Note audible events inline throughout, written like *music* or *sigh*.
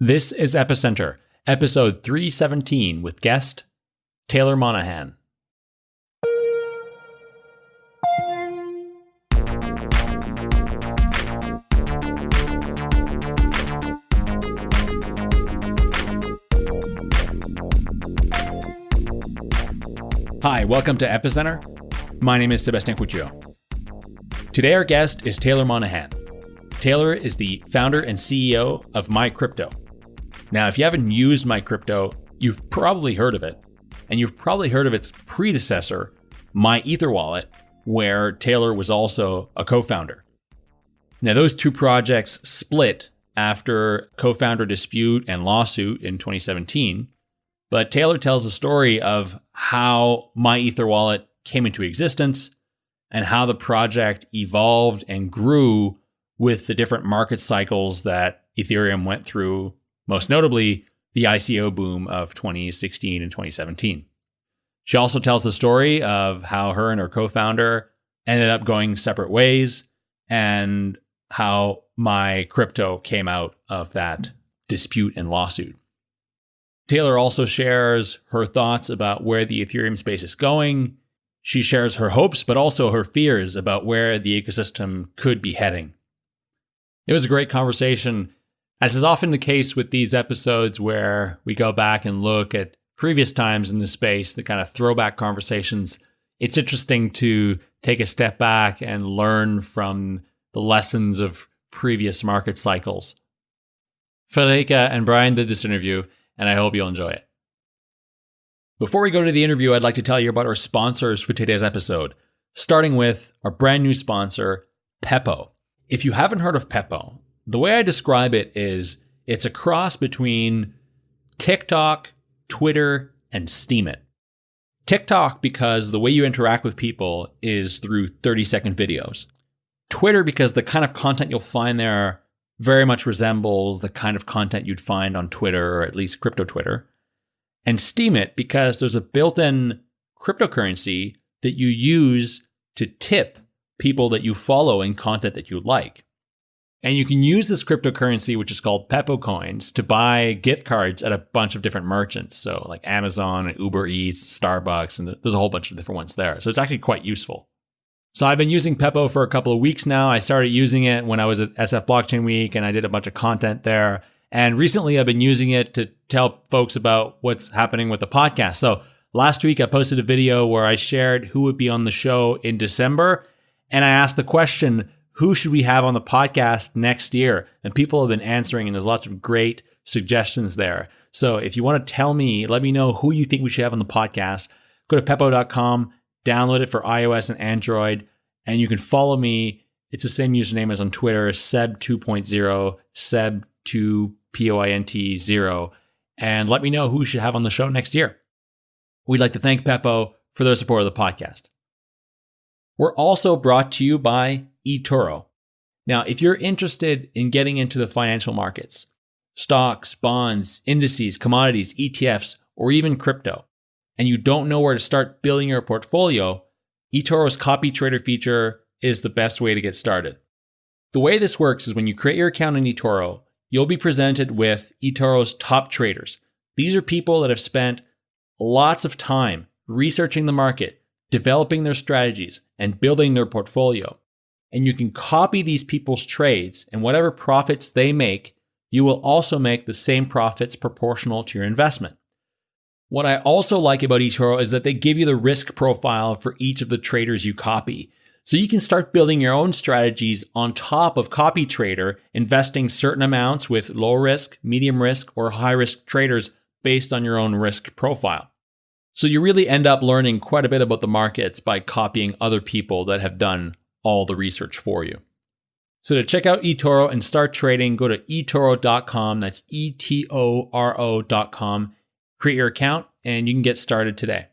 This is Epicenter, episode 317 with guest Taylor Monahan. Hi, welcome to Epicenter. My name is Sebastien Couture. Today, our guest is Taylor Monahan. Taylor is the founder and CEO of MyCrypto. Now, if you haven't used MyCrypto, you've probably heard of it, and you've probably heard of its predecessor, MyEtherWallet, where Taylor was also a co founder. Now, those two projects split after co founder dispute and lawsuit in 2017. But Taylor tells the story of how MyEtherWallet came into existence and how the project evolved and grew with the different market cycles that Ethereum went through, most notably the ICO boom of 2016 and 2017. She also tells the story of how her and her co founder ended up going separate ways and how MyCrypto came out of that dispute and lawsuit. Taylor also shares her thoughts about where the Ethereum space is going. She shares her hopes, but also her fears about where the ecosystem could be heading. It was a great conversation, as is often the case with these episodes where we go back and look at previous times in the space, the kind of throwback conversations. It's interesting to take a step back and learn from the lessons of previous market cycles. Friederike and Brian did this interview, and I hope you'll enjoy it. Before we go to the interview, I'd like to tell you about our sponsors for today's episode, starting with our brand new sponsor, Pepo. If you haven't heard of Pepo, the way I describe it is it's a cross between TikTok, Twitter, and Steemit. TikTok because the way you interact with people is through 30 second videos. Twitter because the kind of content you'll find there very much resembles the kind of content you'd find on Twitter or at least crypto Twitter. And Steemit because there's a built-in cryptocurrency that you use to tip people that you follow and content that you like. And you can use this cryptocurrency, which is called Pepo coins, to buy gift cards at a bunch of different merchants. So like Amazon and Uber Eats, Starbucks, and there's a whole bunch of different ones there. So it's actually quite useful. So I've been using Pepo for a couple of weeks now. I started using it when I was at SF Blockchain Week and I did a bunch of content there. And recently I've been using it to tell folks about what's happening with the podcast. So last week I posted a video where I shared who would be on the show in December. And I asked the question, who should we have on the podcast next year? And people have been answering, and there's lots of great suggestions there. So if you want to tell me, let me know who you think we should have on the podcast. Go to pepo.com, download it for iOS and Android, and you can follow me. It's the same username as on Twitter, Seb 2.0, Seb 2 P O I N T 0, and let me know who should have on the show next year. We'd like to thank Pepo for their support of the podcast. We're also brought to you by eToro. Now, if you're interested in getting into the financial markets, stocks, bonds, indices, commodities, ETFs, or even crypto, and you don't know where to start building your portfolio, eToro's copy trader feature is the best way to get started. The way this works is when you create your account in eToro, you'll be presented with eToro's top traders. These are people that have spent lots of time researching the market, developing their strategies, and building their portfolio. And you can copy these people's trades, and whatever profits they make, you will also make the same profits proportional to your investment. What I also like about eToro is that they give you the risk profile for each of the traders you copy. So you can start building your own strategies on top of copy trader, investing certain amounts with low risk, medium risk, or high risk traders based on your own risk profile. So you really end up learning quite a bit about the markets by copying other people that have done all the research for you. So to check out eToro and start trading, go to etoro.com. That's E T O R O.com. Create your account and you can get started today.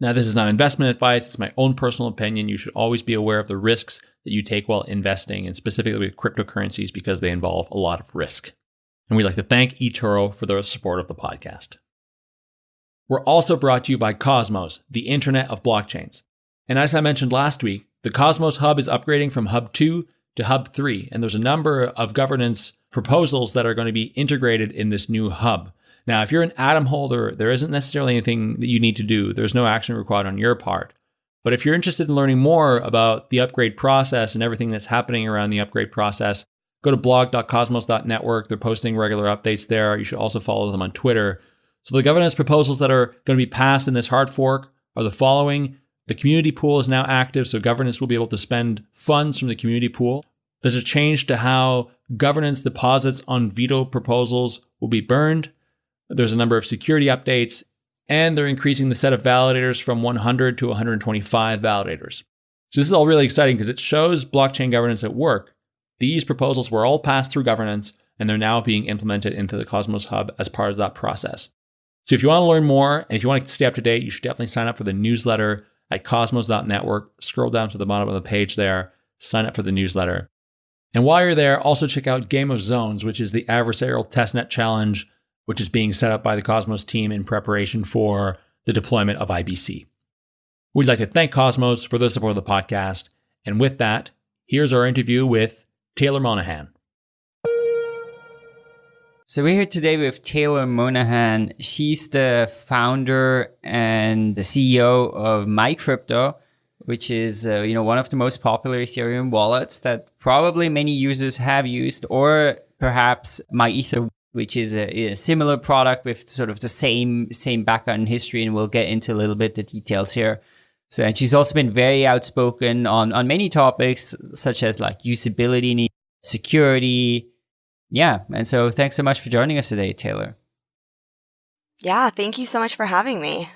Now, this is not investment advice. It's my own personal opinion. You should always be aware of the risks that you take while investing, and specifically with cryptocurrencies because they involve a lot of risk. And we'd like to thank eToro for their support of the podcast. We're also brought to you by Cosmos, the Internet of Blockchains. And as I mentioned last week, the Cosmos Hub is upgrading from Hub 2 to Hub 3, and there's a number of governance proposals that are going to be integrated in this new hub. Now, if you're an Atom holder, there isn't necessarily anything that you need to do. There's no action required on your part. But if you're interested in learning more about the upgrade process and everything that's happening around the upgrade process, go to blog.cosmos.network. They're posting regular updates there. You should also follow them on Twitter. So the governance proposals that are going to be passed in this hard fork are the following. The community pool is now active, so governance will be able to spend funds from the community pool. There's a change to how governance deposits on veto proposals will be burned. There's a number of security updates, and they're increasing the set of validators from 100 to 125 validators. So this is all really exciting because it shows blockchain governance at work. These proposals were all passed through governance, and they're now being implemented into the Cosmos Hub as part of that process. So if you want to learn more and if you want to stay up to date, you should definitely sign up for the newsletter at cosmos.network. Scroll down to the bottom of the page there, sign up for the newsletter. And while you're there, also check out Game of Zones, which is the adversarial testnet challenge, which is being set up by the Cosmos team in preparation for the deployment of IBC. We'd like to thank Cosmos for the support of the podcast. And with that, here's our interview with Taylor Monahan. So we're here today with Taylor Monahan. She's the founder and the CEO of MyCrypto, which is uh, you know one of the most popular Ethereum wallets that probably many users have used, or perhaps MyEther, which is a, a, similar product with sort of the same same background history, and we'll get into a little bit the details here. So, and she's also been very outspoken on on many topics such as like usability, security yeah. And so thanks so much for joining us today, Taylor. Yeah, thank you so much for having me.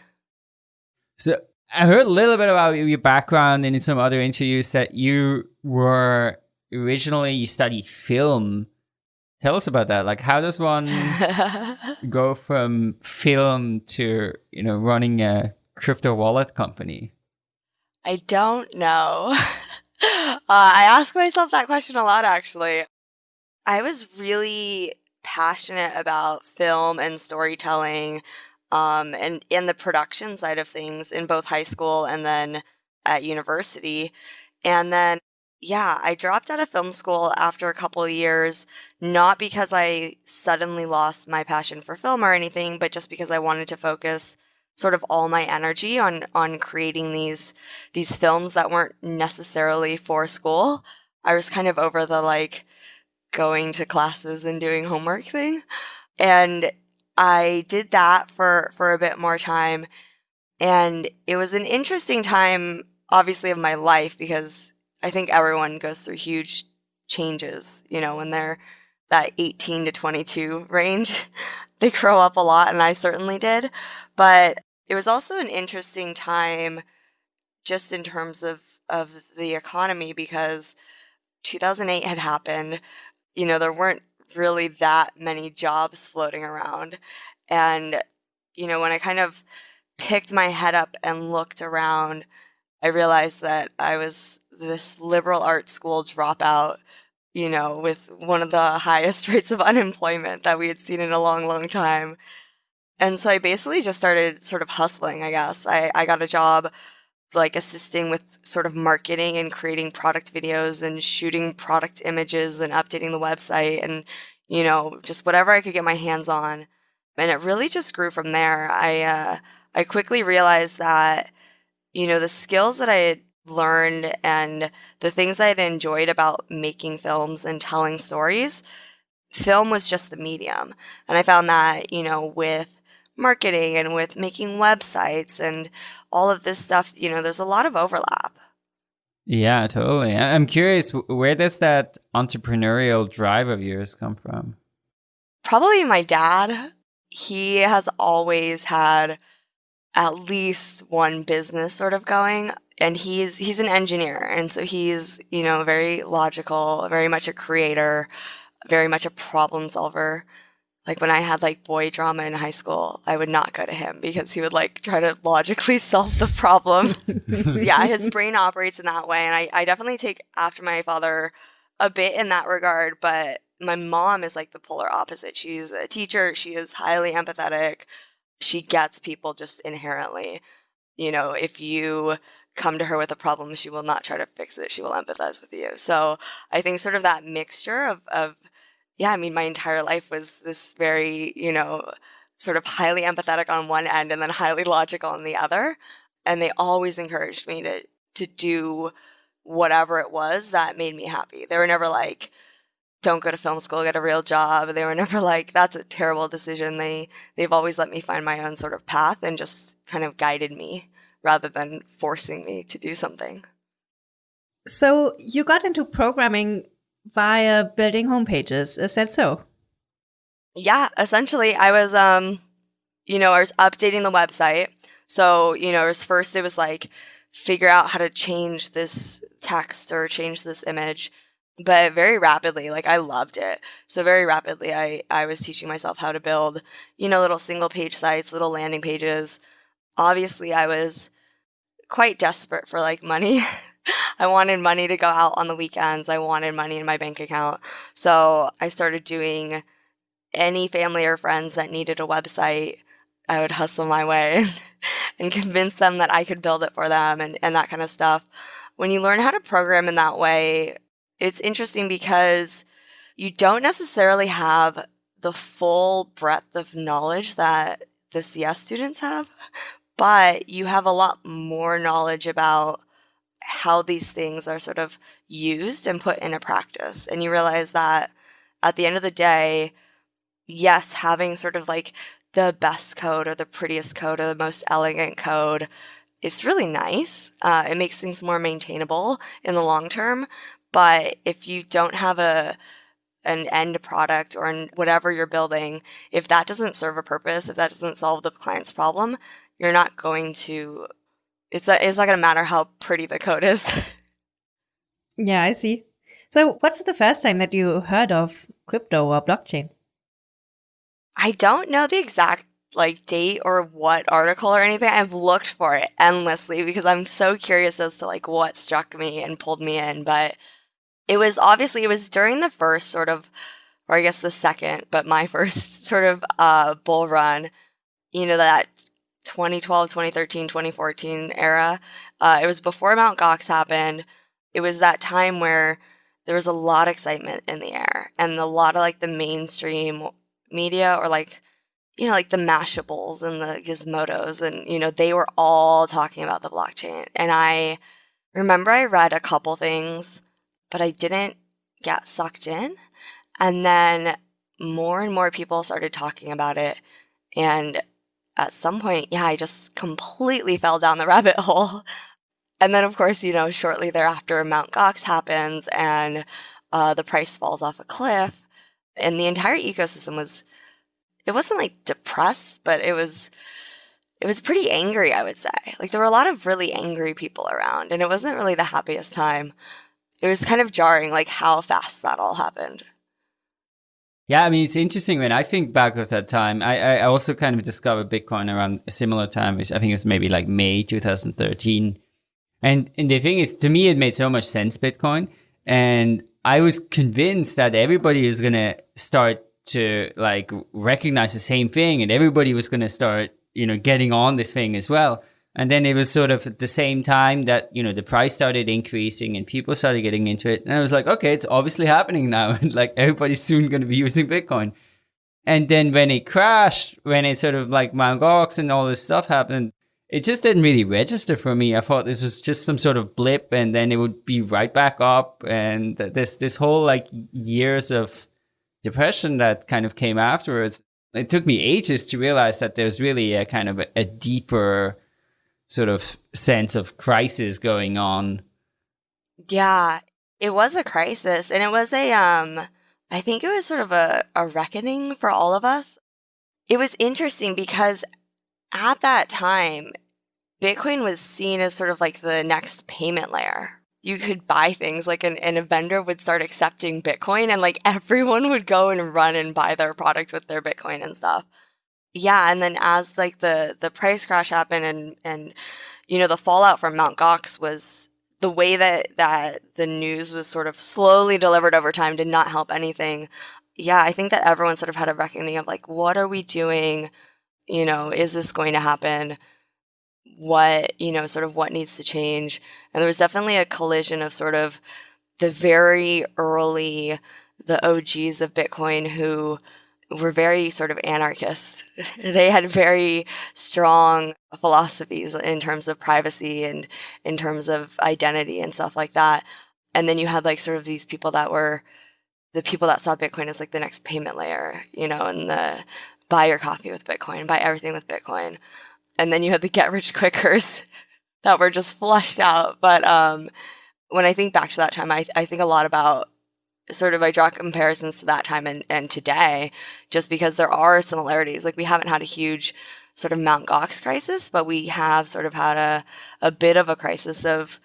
So I heard a little bit about your background and in some other interviews that you were originally you studied film. Tell us about that. Like how does one *laughs* go from film to, you know, running a crypto wallet company? I don't know. *laughs* uh, I ask myself that question a lot actually. I was really passionate about film and storytelling um, and in the production side of things in both high school and then at university. And then, yeah, I dropped out of film school after a couple of years, not because I suddenly lost my passion for film or anything, but just because I wanted to focus sort of all my energy on on creating these these films that weren't necessarily for school. I was kind of over the like going to classes and doing homework thing. And I did that for, for a bit more time. And it was an interesting time, obviously, of my life because I think everyone goes through huge changes, you know, when they're that 18 to 22 range. *laughs* they grow up a lot, and I certainly did. But it was also an interesting time just in terms of, of the economy because 2008 had happened you know, there weren't really that many jobs floating around. And, you know, when I kind of picked my head up and looked around, I realized that I was this liberal arts school dropout, you know, with one of the *laughs* highest rates of unemployment that we had seen in a long, long time. And so I basically just started sort of hustling, I guess. I, I got a job like assisting with sort of marketing and creating product videos and shooting product images and updating the website and you know just whatever I could get my hands on. And it really just grew from there. I uh, I quickly realized that you know the skills that I had learned and the things I had enjoyed about making films and telling stories film was just the medium. And I found that you know with marketing and with making websites and all of this stuff, you know, there's a lot of overlap. Yeah, totally. I'm curious, where does that entrepreneurial drive of yours come from? Probably my dad. He has always had at least one business sort of going and he's he's an engineer and so he's you know very logical very much a creator very much a problem solver like when I had like boy drama in high school, I would not go to him because he would like try to logically *laughs* solve the problem. *laughs* yeah, his brain operates in that way. And I, I definitely take after my father a bit in that regard, but my mom is like the polar opposite. She's a teacher, she is highly empathetic. She gets people just inherently. You know, if you come to her with a problem, she will not try to fix it. She will empathize with you. So I think sort of that mixture of, of yeah, I mean, my entire life was this very, you know, sort of highly empathetic on one end and then highly logical on the other. And they always encouraged me to, to do whatever it was that made me happy. They were never like, don't go to film school, get a real job. They were *laughs* never like, that's a terrible decision. They, they've always let me find my own sort of path and just kind of guided me rather than forcing me to do something. So you got into programming via building homepages. Is that so? Yeah, essentially I was um you know, I was updating the website. So, you know, it was first it was like figure out how to change this text or change this image. But very rapidly, like I loved it. So very rapidly I I was teaching myself how to build, you know, little single page sites, little landing pages. Obviously, I was quite desperate for like money. *laughs* I wanted money to go out on the weekends. I wanted money in my bank account. So I started doing any family or friends that needed a website. I would hustle my way *laughs* and convince them that I could build it for them and, and that kind of stuff. When you learn how to program in that way, it's interesting because you don't necessarily have the full breadth of knowledge that the CS students have, but you have a lot more knowledge about how these things are sort of used and put into practice. And you realize that at the end of the day, yes, having sort of like the best code or the prettiest code or the most elegant code is really nice. Uh, it makes things more maintainable in the long term. But if you don't have a an end product or whatever you're building, if that doesn't serve a purpose, if that doesn't solve the client's problem, you're not going to it's it's not going to matter how pretty the code is. *laughs* yeah, I see. So, what's the first time that you heard of crypto or blockchain? I don't know the exact like date or what article or anything. I've looked for it endlessly because I'm so curious as to like what struck me and pulled me in, but it was obviously it was during the first sort of or I guess the second, but my *laughs* first sort of uh bull run. You know that 2012, 2013, 2014 era. Uh, it was before Mount Gox happened. It was that time where there was a lot of excitement in the air and a lot of like the mainstream media or like, you know, like the Mashables and the Gizmodos and, you know, they were all talking about the blockchain. And I remember I read a couple things, but I didn't get sucked in. And then more and more people started talking about it. And at some point, yeah, I just completely fell down the *laughs* rabbit hole. And then, of course, you know, shortly thereafter, Mount Gox happens and uh, the price falls off a cliff. And the entire ecosystem was, it wasn't like depressed, but it was, it was pretty angry, I would say. Like there were a lot of really angry people around, and it wasn't really the happiest time. It was kind of jarring, like how fast that all happened. Yeah, I mean, it's interesting when I think back of that time. I, I also kind of discovered Bitcoin around a similar time. I think it was maybe like May 2013. And, and the thing is, to me, it made so much sense, Bitcoin. And I was convinced that everybody was going to start to like recognize the same thing and everybody was going to start, you know, getting on this thing as well. And then it was sort of at the same time that, you know, the price started increasing and people started getting into it. And I was like, okay, it's obviously happening now. *laughs* And like everybody's soon going to be using Bitcoin. And then when it crashed, when it sort of like Mt. Gox and all this stuff happened, it just didn't really register for me. I thought this was just some sort of blip and then it would be right back up. And this, this whole like years of depression that kind of came afterwards, it took me ages to realize that there's really a kind of a, a deeper, sort of sense of crisis going on. Yeah, it was a crisis and it was a um I think it was sort of a, a reckoning for all of us. It was interesting because at that time, Bitcoin was seen as sort of like the next payment layer. You could buy things like an, and a vendor would start accepting Bitcoin and like everyone would go and run and buy their product with their Bitcoin and stuff yeah, and then as like the the price crash happened and and you know the fallout from Mount Gox was the way that that the news was sort of slowly delivered over time did not help anything. Yeah, I think that everyone sort of had a reckoning of like what are we doing? You know, is this going to happen? What, you know, sort of what needs to change? And there was definitely a collision of sort of the very early the OGs of Bitcoin who were very sort of anarchist. *laughs* they had very strong philosophies in terms of privacy and in terms of identity and stuff like that. And then you had like sort of these people that were the people that saw Bitcoin as like the next payment layer, you know, and the buy your coffee with Bitcoin, buy everything with Bitcoin. And then you had the get rich quickers *laughs* that were just flushed out. But um, when I think back to that time, I, I think a lot about sort of I draw comparisons to that time and, and today, just because there are similarities. Like we haven't had a huge sort of Mount Gox crisis, but we have sort of had a, a bit of a crisis of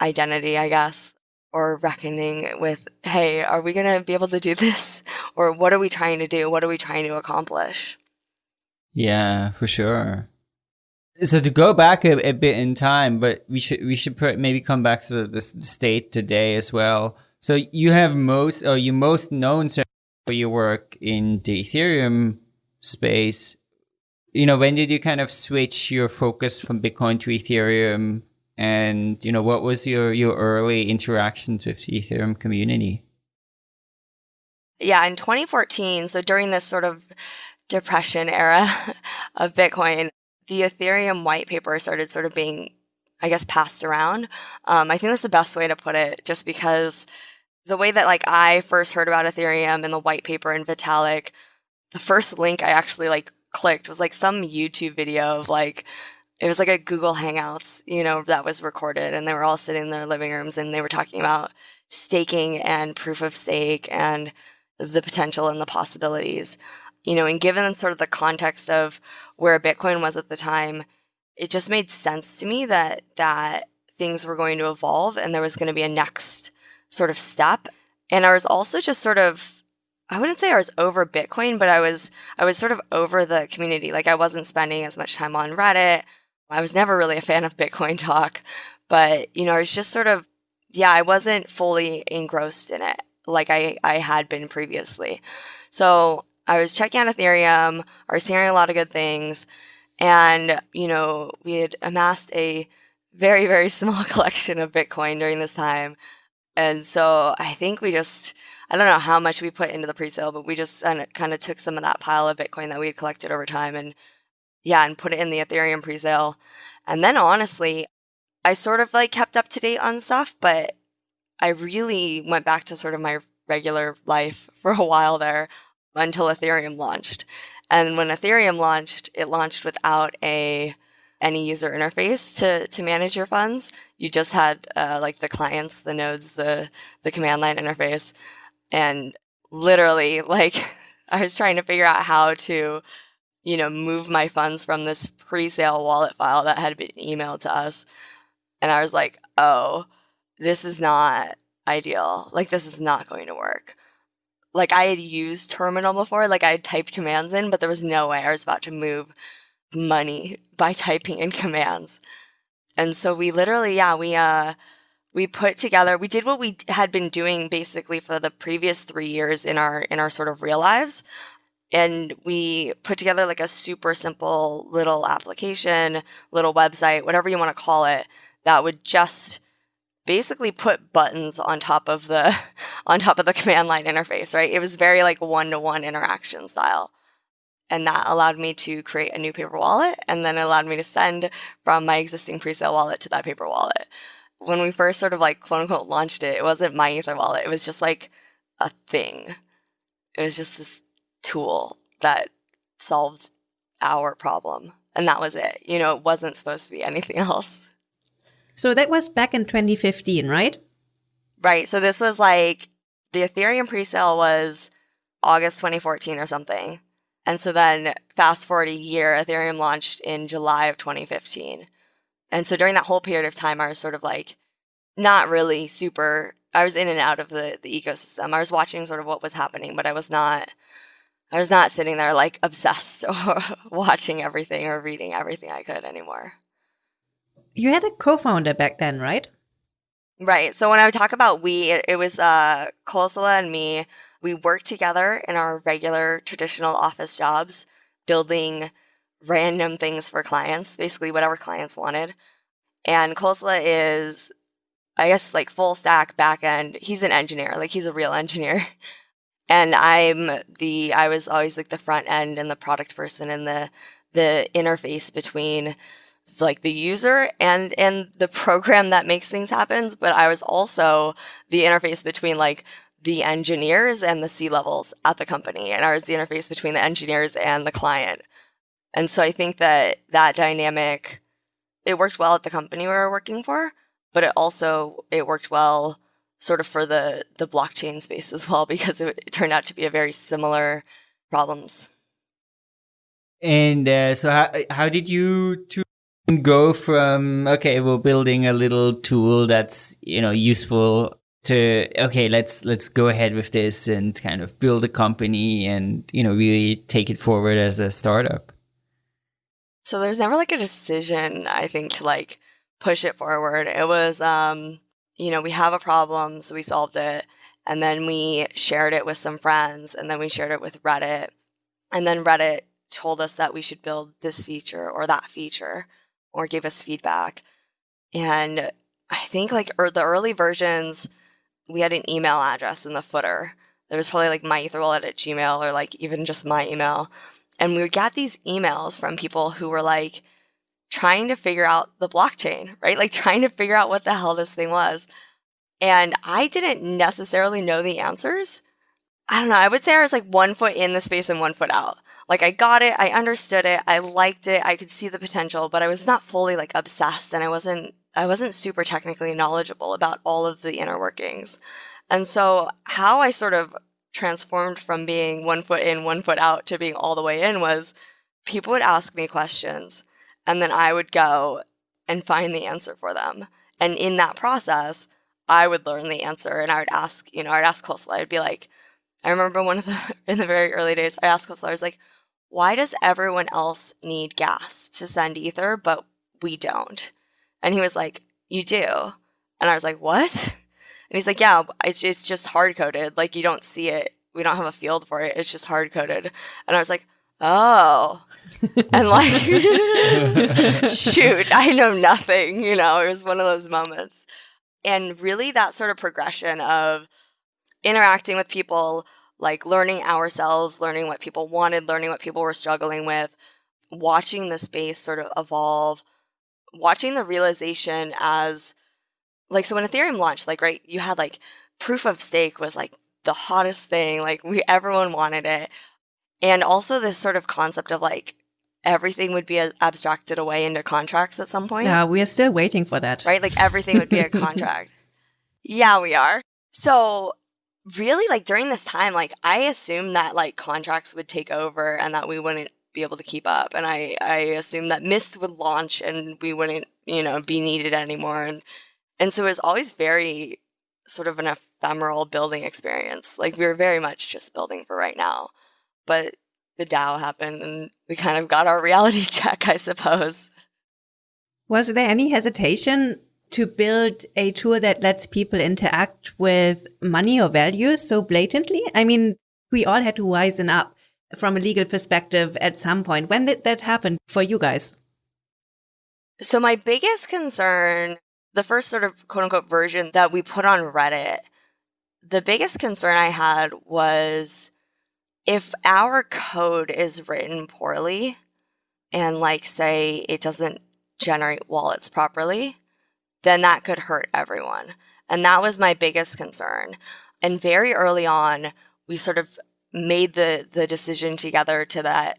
identity, I guess, or reckoning with, hey, are we going to be able to do this? *laughs* Or what are we trying to do? What are we trying to accomplish? Yeah, for sure. So to go back a, a bit in time, but we should we should put, maybe come back to the, the state today as well. So you have most, or you most known for your work in the Ethereum space. You know, when did you kind of switch your focus from Bitcoin to Ethereum? And you know, what was your your early interactions with the Ethereum community? Yeah, in 2014, so during this sort of depression era *laughs* of Bitcoin, the Ethereum white paper started sort of being, I guess, passed around. Um, I think that's the best way to put it, just because the way that like I first heard about Ethereum and the white paper and Vitalik, the first link I actually like clicked was like some YouTube video of like it was like a Google Hangouts, you know, that was recorded and they were all sitting in their living rooms and they were talking about staking and proof of stake and the potential and the possibilities you know, and given sort of the context of where Bitcoin was at the time, it just made sense to me that that things were going to evolve and there was going to be a next sort of step. And I was also just sort of I wouldn't say I was over Bitcoin, but I was I was sort of over the community. Like I wasn't spending as much time on Reddit. I was never really a fan of Bitcoin talk, but you know, I was just sort of yeah, I wasn't fully engrossed in it like I I had been previously. So I was checking out Ethereum, I was hearing a lot of good things, and you know, we had amassed a very, very *laughs* small collection of Bitcoin during this time. And so I think we just, I don't know how much we put into the pre-sale, but we just kind of took some of that pile of Bitcoin that we had collected over time and yeah, and put it in the Ethereum pre-sale. And then honestly, I sort of like kept up to date on stuff, but I really went back to sort of my regular life *laughs* for a while there until Ethereum launched. And when Ethereum launched, it launched without a any user interface to to manage your funds. You just had uh, like the clients, the nodes, the the command line interface, and literally *laughs* like I was trying to figure out how to, you know, move my funds from this pre-sale wallet file that had been emailed to us, and I was like, oh, this is not ideal. Like this is not going to work like I had used terminal before, like I had typed commands in, but there was no way I was about to move money by typing in commands. And so we literally, yeah, we uh we put together we did what we had been doing basically for the previous 3 years in our in our sort of real lives. And we put together like a super simple little application, little website, whatever you want to call it, that would just basically put buttons on top of the *laughs* on top of the command line interface, right? It was very like one-to-one interaction style. And that allowed me to create a new paper wallet and then allowed me to send from my existing pre-sale wallet to that paper wallet. When we first sort of like quote unquote launched it, it wasn't MyEtherWallet. It was just like a thing. It was just this tool that solved our problem. And that was it. You know, it wasn't supposed to be anything *laughs* else. So that was back in 2015, right? Right. So this was like the Ethereum pre-sale was August 2014 or something. And so then fast forward a year, Ethereum launched in July of 2015. And so during that whole period of time, I was sort of like not really super, I was in and out of the, the ecosystem. I was watching sort of what was happening, but I was not, I was not sitting there like *laughs* obsessed or watching everything or reading everything I could anymore. You had a co-founder back then, right? Right. So when I talk about we, it, it was uh, Kosala and me. We worked together in our regular traditional office jobs, building random things for clients, basically whatever clients wanted. And Kosala is, I guess, like full stack back end. He's an engineer, like he's a real engineer. *laughs* And I'm the I was always like the front end and the product person and the the interface between like the user and and the program that makes things happen but i was also the interface between like the engineers and the c levels at the company and i was the interface between the engineers and the client. And so i think that that dynamic it worked well at the company we were working for but it also it worked well sort of for the the blockchain space as well *laughs* because it, it turned out to be a very similar problems. And uh, so how, how did you two go from okay we're building a little tool that's you know useful to okay let's let's go ahead with this and kind of build a company and you know really take it forward as a startup. So there's never like a decision i think to like push it forward. It was um you know we have a problem so we solved it and then we shared it with some friends and then we shared it with reddit and then reddit told us that we should build this feature or that feature or gave us feedback. And I think like er, the early versions, we had an email address in the footer. There was probably like my etherwallet at Gmail or like even just my email. And we would get these emails from people who were like trying to figure out the blockchain, right? Like trying to figure out what the hell this thing was. And I didn't necessarily know the answers. I don't know. I would say I was like one foot in the space and one foot out. Like I got it, I understood it, I liked it, I could see the potential, but I was not fully like obsessed and I wasn't I wasn't super technically knowledgeable about all of the inner workings. And so how I sort of transformed from being one foot in, one foot out to being all the way in was people would ask me questions and then I would go and find the answer for them. And in that process, I would learn the answer and I would ask, you know, I'd ask Kosala, I'd be like, I remember one of the *laughs* in the very early days, I asked Kosala, I was like, why does everyone else need gas to send ether, but we don't? And he was like, you do. And I was like, what? And he's like, yeah, it's, it's just hard coded. Like you don't see it. We don't have a field for it. It's just hard coded. And I was like, oh. *laughs* and like, *laughs* shoot, I know nothing. You know, it was one of those moments. And really that sort of progression of interacting with people, like learning ourselves, learning what people wanted, learning what people were struggling with, watching the space sort of evolve, watching the realization as like so when Ethereum launched, like right, you had like proof of stake was like the hottest thing, like we everyone wanted it. And also this sort of concept of like everything would be abstracted away into contracts at some point. Yeah, we are still waiting for that. Right? Like everything would be a *laughs* contract. yeah, we are. So really like during this time like i assumed that like contracts would take over and that we wouldn't be able to keep up and i i assumed that mist would launch and we wouldn't you know be needed anymore and and so it was always very sort of an ephemeral building experience. Like we were very much just building for right now but the dao happened and we kind of got our reality *laughs* check i suppose. Was there any hesitation to build a tool that lets people interact with money or values so blatantly? I mean, we all had to wisen up from a legal perspective at some point. When did that happen for you guys? So my biggest concern, the first sort of quote unquote version that we put on Reddit, the biggest concern I had was if our code is written poorly and like say it doesn't generate wallets properly, then that could hurt everyone. And that was my biggest concern. And very early on, we sort of made the the decision together to that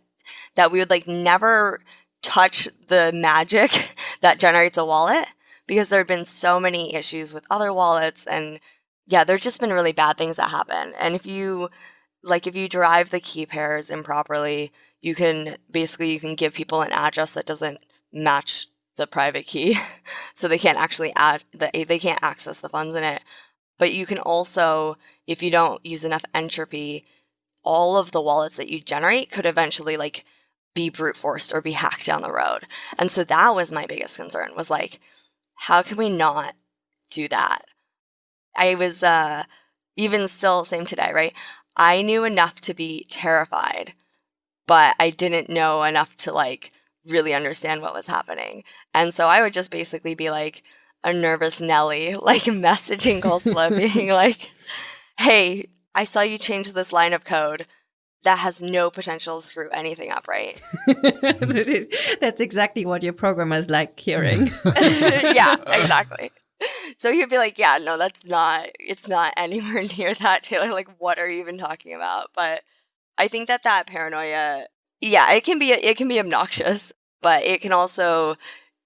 that we would like never touch the magic *laughs* that generates a wallet because there have been so many issues with other wallets and yeah, there's just been really bad things that happen. And if you like if you derive the key pairs improperly, you can basically you can give people an address that doesn't match the private key. *laughs* so they can't actually add the, they can't access the funds in it. But you can also, if you don't use enough entropy, all of the wallets that you generate could eventually like be brute forced or be hacked down the road. And so that was my biggest concern was like, how can we not do that? I was uh, even still same today, right? I knew enough to be terrified, but I didn't know enough to like really understand what was happening. And so I would just basically be like a nervous Nelly, *laughs* like messaging Kosala, being *laughs* like, hey, I saw you change this line of code that has no potential to screw anything up, right? *laughs* That's exactly what your programmers like hearing. yeah, exactly. So you'd be like, yeah, no, that's not, it's not anywhere near that, Taylor. Like, what are you even talking about? But I think that that paranoia, yeah, it can be, it can be obnoxious, but it can also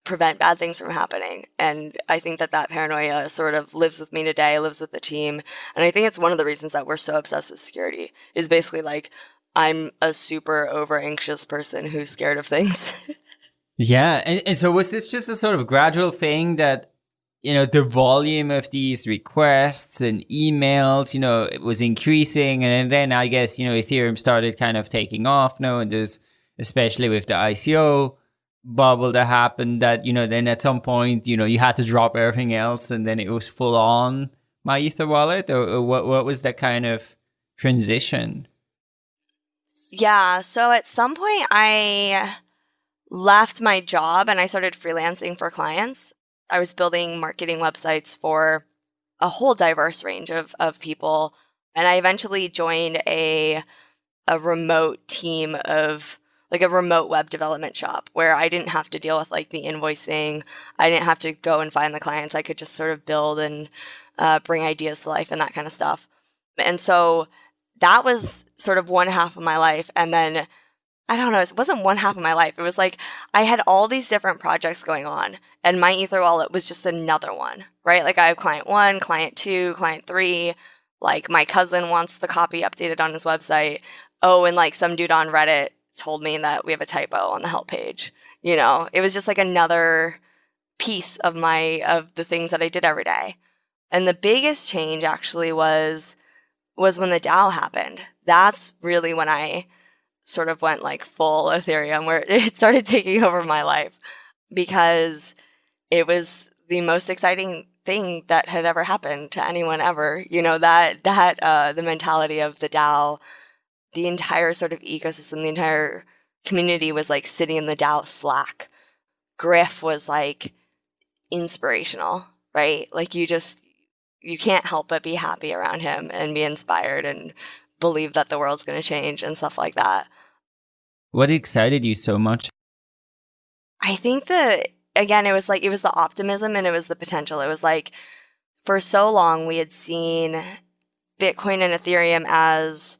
prevent bad things from happening. And I think that that paranoia sort of lives with me today, lives with the team. And I think it's one of the reasons that we're so obsessed with security is basically like, I'm a super over anxious person who's scared of things. *laughs* yeah. And, and so was this just a sort of gradual thing that, you know, the volume of these requests and emails, you know, it was increasing. And then I guess, you know, Ethereum started kind of taking off now. And there's, especially with the ICO, bubble that happened that, you know, then at some point, you know, you had to drop everything else and then it was full on MyEtherWallet or, or what, what was that kind of transition? Yeah. So at some point I left my job and I started freelancing for clients. I was building marketing websites for a whole diverse range of, of people. And I eventually joined a, a remote team of like a remote web development shop where I didn't have to deal with like the invoicing. I didn't have to go and find the clients. I could just sort of build and uh, bring ideas to life and that kind of stuff. And so that was sort of one half of my life. And then I don't know, it wasn't one half of my life. It was like I had all these different projects going on, and MyEtherWallet was just another one, right? Like I have client one, client two, client three. Like my cousin wants the copy updated on his website. Oh, and like some dude on Reddit told me that we have a typo on the help page. You know, it was just like another piece of my of the things that I did every day. And the biggest change actually was was when the DAO happened. That's really when I sort of went like full Ethereum where *laughs* it started taking over my life because it was the most exciting thing that had ever happened to anyone ever. You know, that that uh the mentality of the DAO the entire sort of ecosystem, the entire community was like sitting in the DAO Slack. Griff was like inspirational, right? Like you just, you can't help but be happy around him and be inspired and believe that the world's going to change and stuff like that. What excited you so much? I think that, again, it was like, it was the optimism and it was the potential. It was like, for so long, we had seen Bitcoin and Ethereum as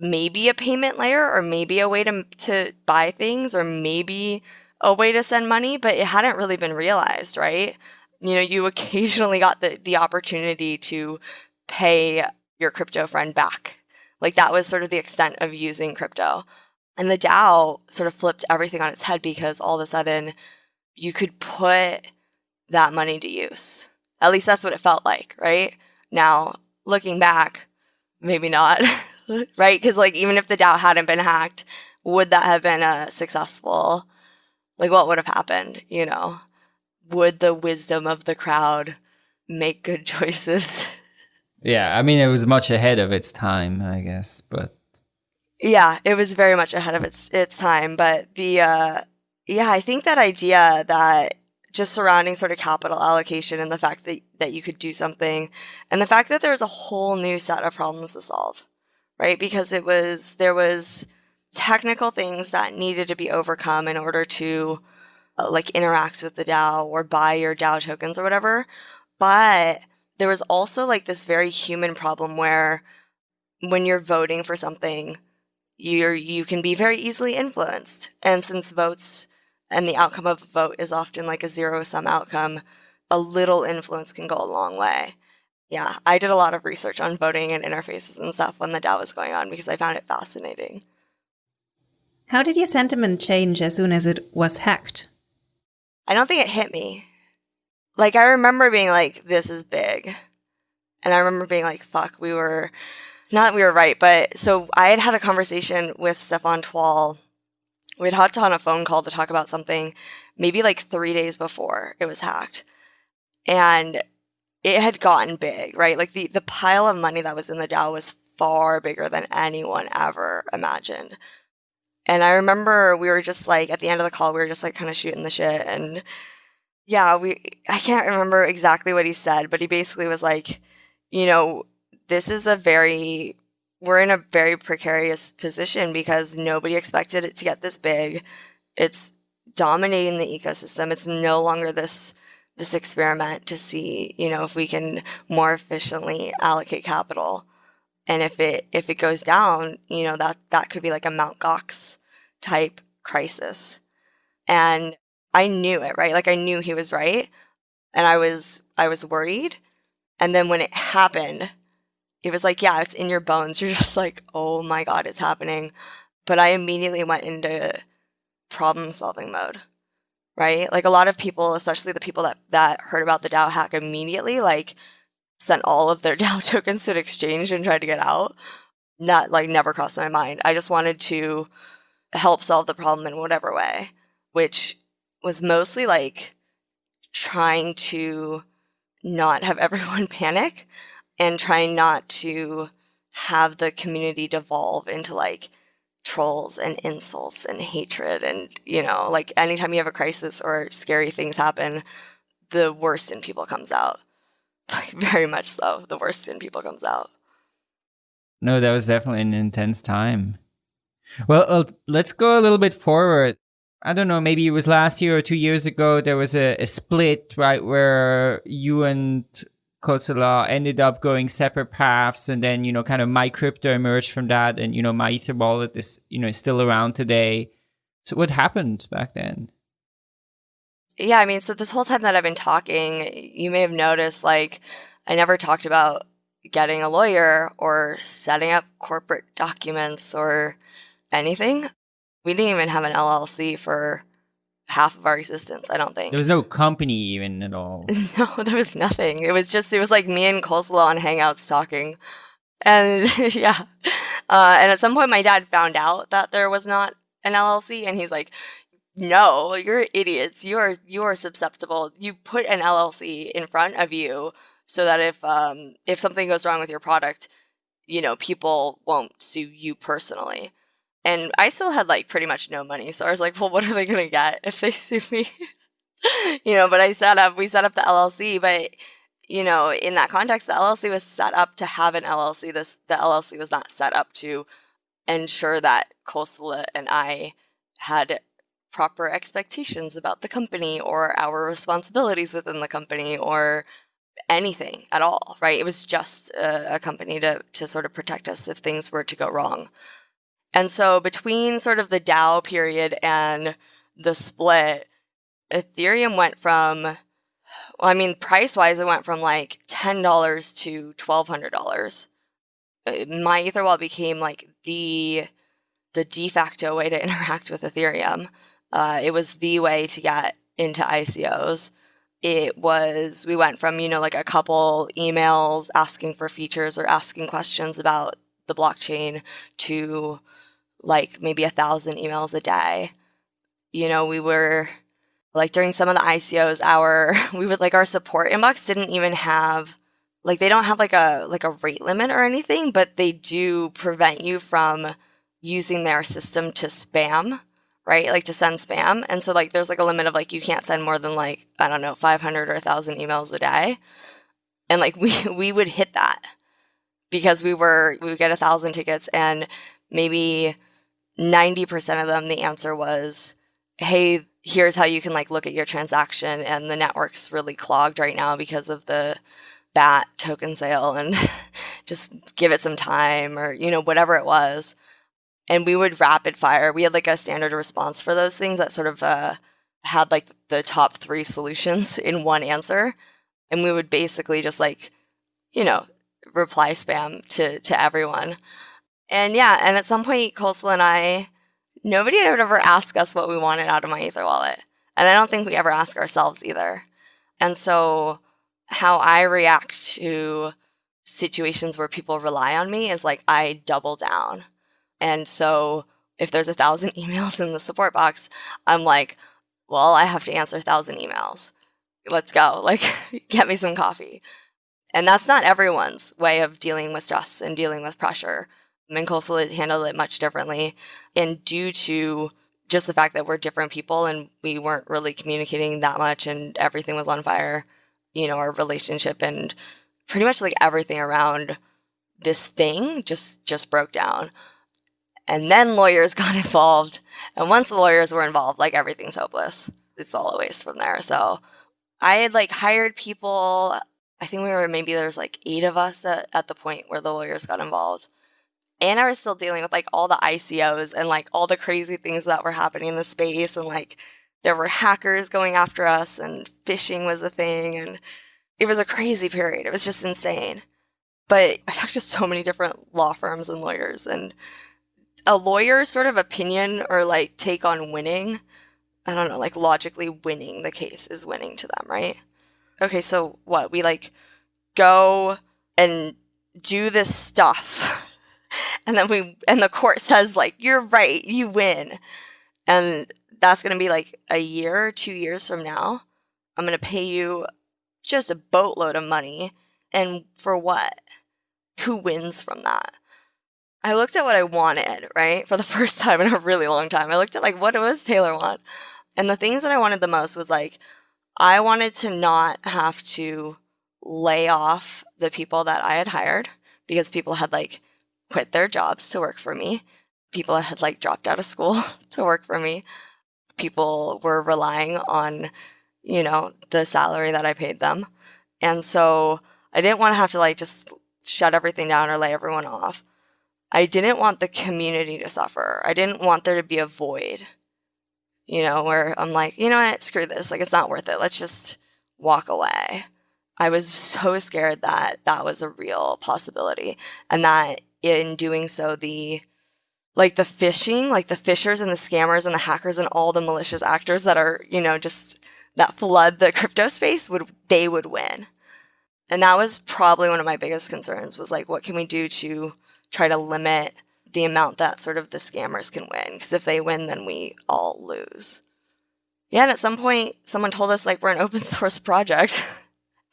maybe a payment layer or maybe a way to, to buy things or maybe a way to send money, but it hadn't really been realized, right? You know, you *laughs* occasionally got the, the opportunity to pay your crypto friend back. Like that was sort of the extent of using crypto. And the DAO sort of flipped everything on its head because all of a sudden you could put that money to use. At least that's what it felt like, right? Now, looking back, maybe not. *laughs* right? Because like even if the DAO hadn't been hacked, would that have been a successful? Like what would have happened? You know, would the wisdom of the crowd make good *laughs* choices? Yeah, I mean it was much ahead of its time, I guess, but yeah, it was very much ahead of its its time. But the uh, yeah, I think that idea that just surrounding sort of capital allocation and the fact that that you could do something, and the fact that there was a whole new set of problems to solve right? Because it was, there was technical things that needed to be overcome in order to uh, like interact with the DAO or buy your DAO tokens or whatever. But there was also like this very human problem where when you're voting for something, you're, you can be very easily influenced. And since votes and the outcome of a vote is often like a zero sum outcome, a little influence can go a long way yeah, I did a lot of research on voting and interfaces and stuff when the DAO was going on because I found it fascinating. How did your sentiment change as soon as it was hacked? I don't think it hit me. Like, I remember being like, this is big. And I remember being like, fuck, we were, not that we were right, but so I had had a conversation with Stephan Tual. We had hopped on a phone call to talk about something maybe like three days before it was hacked. And it had gotten big, right? Like the, the pile of money that was in the DAO was far bigger than anyone ever imagined. And I remember we were just like, at the end of the call, we were just like kind of shooting the shit. And yeah, we, I can't remember exactly what he said, but he basically was like, you know, this is a very, we're in a very precarious position because nobody expected it to get this big. It's dominating the ecosystem. It's no longer this this experiment to see, you know, if we can more efficiently allocate capital. And if it if it goes down, you know, that that could be like a Mount Gox type crisis. And I knew it, right? Like I knew he was right. And I was I was worried. And then when it happened, it was like, yeah, it's in your bones. *laughs* You're just like, oh my God, it's happening. But I immediately went into problem solving mode, right? Like a lot of people, especially the people that, that heard about the DAO hack immediately, like sent all of their *laughs* DAO tokens to an exchange and tried to get out. Not like never crossed my mind. I just wanted to help solve the problem in whatever way, which was mostly like trying to not have *laughs* everyone panic and trying not to have the community devolve into like trolls and insults and hatred and you know like anytime you have a crisis or scary things happen the worst in people comes out. *laughs* Like very much so the worst in people comes out. No that was definitely an intense time. Well uh, let's go a little bit forward i don't know maybe it was last year or two years ago there was a, a split right where you and Kosala ended up going separate paths, and then you know, kind of MyCrypto emerged from that, and you know, MyEtherWallet is you know still around today. So what happened back then? Yeah, I mean, so this whole time that I've been talking, you may have noticed like I never talked about getting a lawyer or setting up corporate documents or anything. We didn't even have an LLC for half of our existence, I don't think. There was no company even at all. *laughs* no, there was nothing. It was just, it was like me and Kosala on Hangouts talking. And *laughs* yeah. Uh, and at some point, my dad found out that there was not an LLC, and he's like, no, you're idiots. You are, you are susceptible. You put an LLC in front of you so that if, um, if something goes wrong with your product, you know, people won't sue you personally. And I still had like pretty much no money. So I was like, well, what are they going to get *laughs* if they sue me? you know, but I set up, we set up the LLC, but you know, in that context, the LLC was set up to have an LLC. This, the LLC was not set up to ensure that Kosala and I had proper expectations about the company or our responsibilities within the company or anything at all, right? It was just a, a company to, to sort of protect us if things were to go wrong. And so between sort of the DAO period and the split, Ethereum went from, well, I mean, price wise, it went from like $10 to $1,200. Uh, MyEtherWallet became like the, the de facto way to *laughs* interact with Ethereum. Uh, it was the way to get into ICOs. It was, we went from, you know, like a couple emails asking for features or asking questions about the blockchain to like maybe a thousand emails a day. You know, we were like during some of the ICOs, our *laughs* we would like our support inbox didn't even have like they don't have like a like a rate limit or anything, but they do prevent you from using their system to spam, right? Like to send spam. And so like there's like a limit of like you can't send more than like I don't know 500 or 1000 emails a day. And like *laughs* we we would hit that because we were we would get a thousand tickets and maybe 90% of them, the answer was, hey, here's how you can like look at your transaction and the network's really clogged right now because of the BAT token sale and *laughs* just give it some time or, you know, whatever it was. And we would rapid fire. We had like a standard response for those things that sort of uh, had like the top three solutions *laughs* in one answer. And we would basically just like, you know, reply spam to, to everyone. And yeah, and at some point, Kosala and I, nobody had ever asked us what we wanted out of MyEtherWallet. And I don't think we ever ask ourselves either. And so how I react to situations where people rely on me is like I double down. And so if there's a thousand *laughs* emails in the support box, I'm like, well, I have to answer a thousand emails. Let's go. Like, *laughs* get me some coffee. And that's not everyone's way of dealing with stress and dealing with pressure. Kosala handled it much differently. And due to just the fact that we're different people and we weren't really communicating that much and everything was on fire, you know, our relationship and pretty much like everything around this thing just just broke down. And then lawyers *laughs* got involved. And once the lawyers were involved, like everything's hopeless. It's all a waste from there. So I had like hired people. I think we were maybe there's like eight of us at, at the point where the lawyers got involved. And I was still dealing with like all the ICOs and like all the crazy things that were happening in the space. And like there were hackers going after us and phishing was a thing. And it was a crazy period. It was just insane. But I talked to so many different law firms and lawyers and a lawyer's sort of opinion or like take on winning, I don't know, like logically winning the case is winning to them, right? Okay, so what? We like go and do this stuff. *laughs* And then we and the court says like you're right, you win. And that's going to be like a year, 2 years from now. I'm going to pay you just a boatload of money and for what? Who wins from that? I looked at what I wanted, right? For the *laughs* first time in a really long time. I looked at like what does Taylor want? And the things that I wanted the most was like I wanted to not have to lay off the people that I had hired because people had like quit their jobs to work for me. People had like dropped out of school *laughs* to work for me. People were relying on, you know, the salary that I paid them. And so I didn't want to have to like just shut everything down or lay everyone off. I didn't want the community to suffer. I didn't want there to be a void, you know, where I'm like, you know what, screw this. Like, it's not worth it. Let's just walk away. I was so scared that that was a real possibility and that in doing so, the like the phishing, like the fishers and the scammers and the hackers and all the malicious actors that are, you know, just that flood the crypto space would, they would win. And that was probably one of my biggest concerns was like, what can we do to try to limit the amount that sort of the scammers can win. Because if they win, then we all lose. Yeah, and at some point, someone told us like we're an open *laughs* source project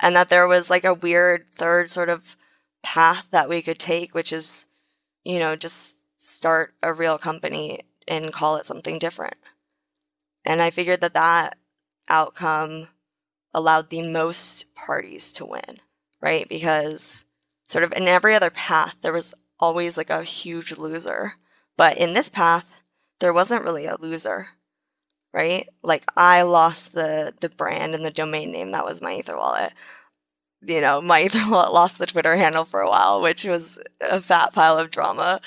and that there was like a weird third sort of path that we could take, which is, you know, just start a real company and call it something different. And I figured that that outcome allowed the most parties to win, right? Because sort of in every other path, there was always like a huge loser. But in this path, there wasn't really a loser, right? Like I lost the the brand and the domain name that was MyEtherWallet. You know, *laughs* MyEtherWallet lost the Twitter handle for a while, which was a fat pile of drama.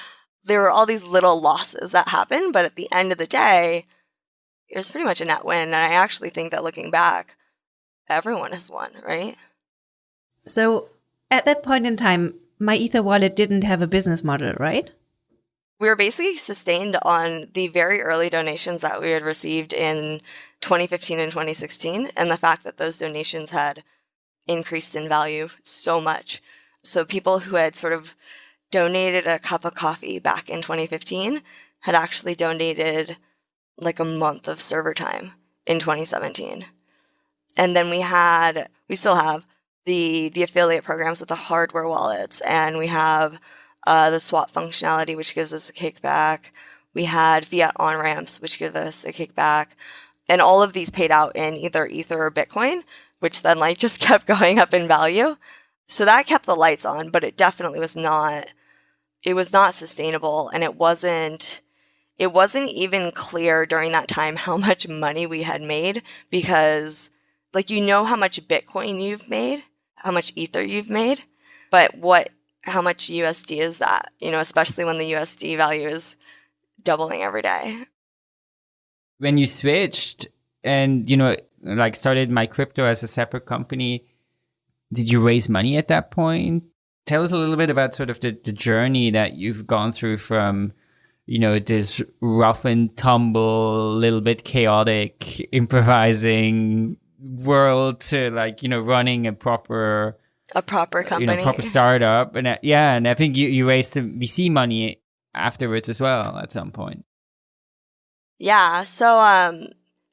There were all these little losses that happened, but at the end of the day, it was pretty much a net win. And I actually think that looking back, everyone has won, right? So at that point in time, MyEtherWallet didn't have a business model, right? We were basically sustained on the very early donations that we had received in 2015 and 2016, and the fact that those donations had increased in value so much. So people who had sort of donated a cup of coffee back in 2015 had actually donated like a month of server time in 2017. And then we had, we still have the the affiliate programs with the hardware wallets, and we have uh, the swap functionality, which gives us a kickback. We had fiat on ramps, which give us a kickback, and all of these paid out in either Ether or Bitcoin, which then like *laughs* just kept going up in value. So that kept the lights on, but it definitely was not. It was not sustainable, and it wasn't. It wasn't even clear during that time how *laughs* much money we had made because, like, you know how much Bitcoin you've made, how much ether you've made, but what how much USD is that? You know, especially when the USD value is doubling every day. When you switched and you know like started MyCrypto as a separate company, did you raise money at that point? Tell us a little bit about sort of the, the journey that you've gone through from you know this rough and tumble, little bit chaotic, improvising world to like you know running a proper a proper company, you know, proper startup, and uh, yeah, and I think you you raised some VC money afterwards as well at some point. Yeah, so um,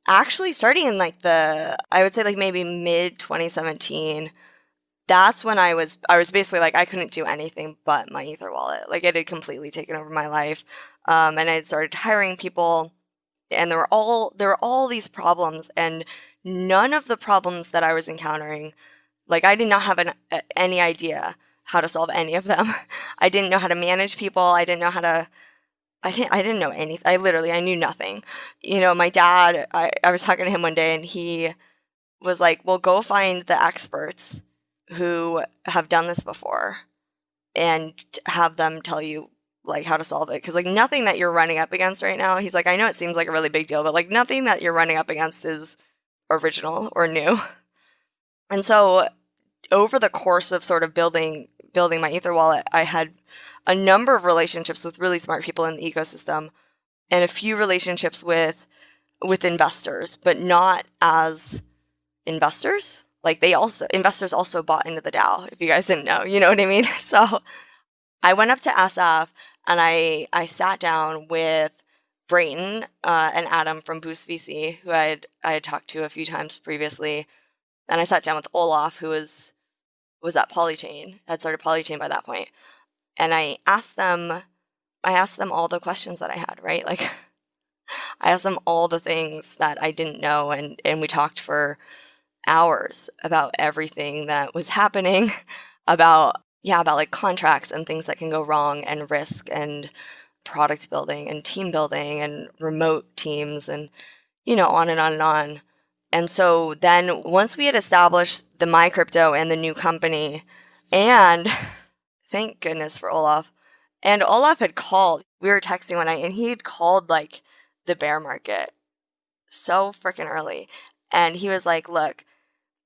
actually starting in like the I would say like maybe mid 2017 that's when I was I was basically like I couldn't do anything but MyEtherWallet. Like it had completely taken over my life. Um, and I had started hiring people and there were all there were all these problems and none of the problems that I was encountering, like I did not have an, any idea how to solve any of them. *laughs* I didn't know how to manage people. I didn't know how to I didn't I didn't know anything. I literally I knew nothing. You know, my dad, I, I was talking to him one day and he was like, Well, go find the experts who have done this before and have them tell you like how to solve it because like nothing that you're running up against right now he's like i know it seems like a really big deal but like nothing that you're running up against is original or new. And so over the course of sort of building building MyEtherWallet i had a number of relationships with really smart people in the ecosystem and a few relationships with with investors but not as investors. Like they also investors also bought into the dao if you guys didn't know you know what i mean? *laughs* So i went up to sf and I I sat down with Brayton uh, and Adam from Boost VC, who I had I had talked to a few times previously, and I sat down with Olaf, who was was at Polychain, had started Polychain by that point, and I asked them, I asked them all the questions that I had, right? Like, *laughs* I asked them all the things that I didn't know, and and we talked for hours about everything that was happening, *laughs* about yeah, about like contracts and things that can go wrong and risk and product building and team building and remote teams and, you know, on and on and on. And so then once we had established the MyCrypto and the new company, and *laughs* thank goodness for Olaf, and Olaf had called, we were texting one night and he had called like the bear market so freaking early. And he was like, look,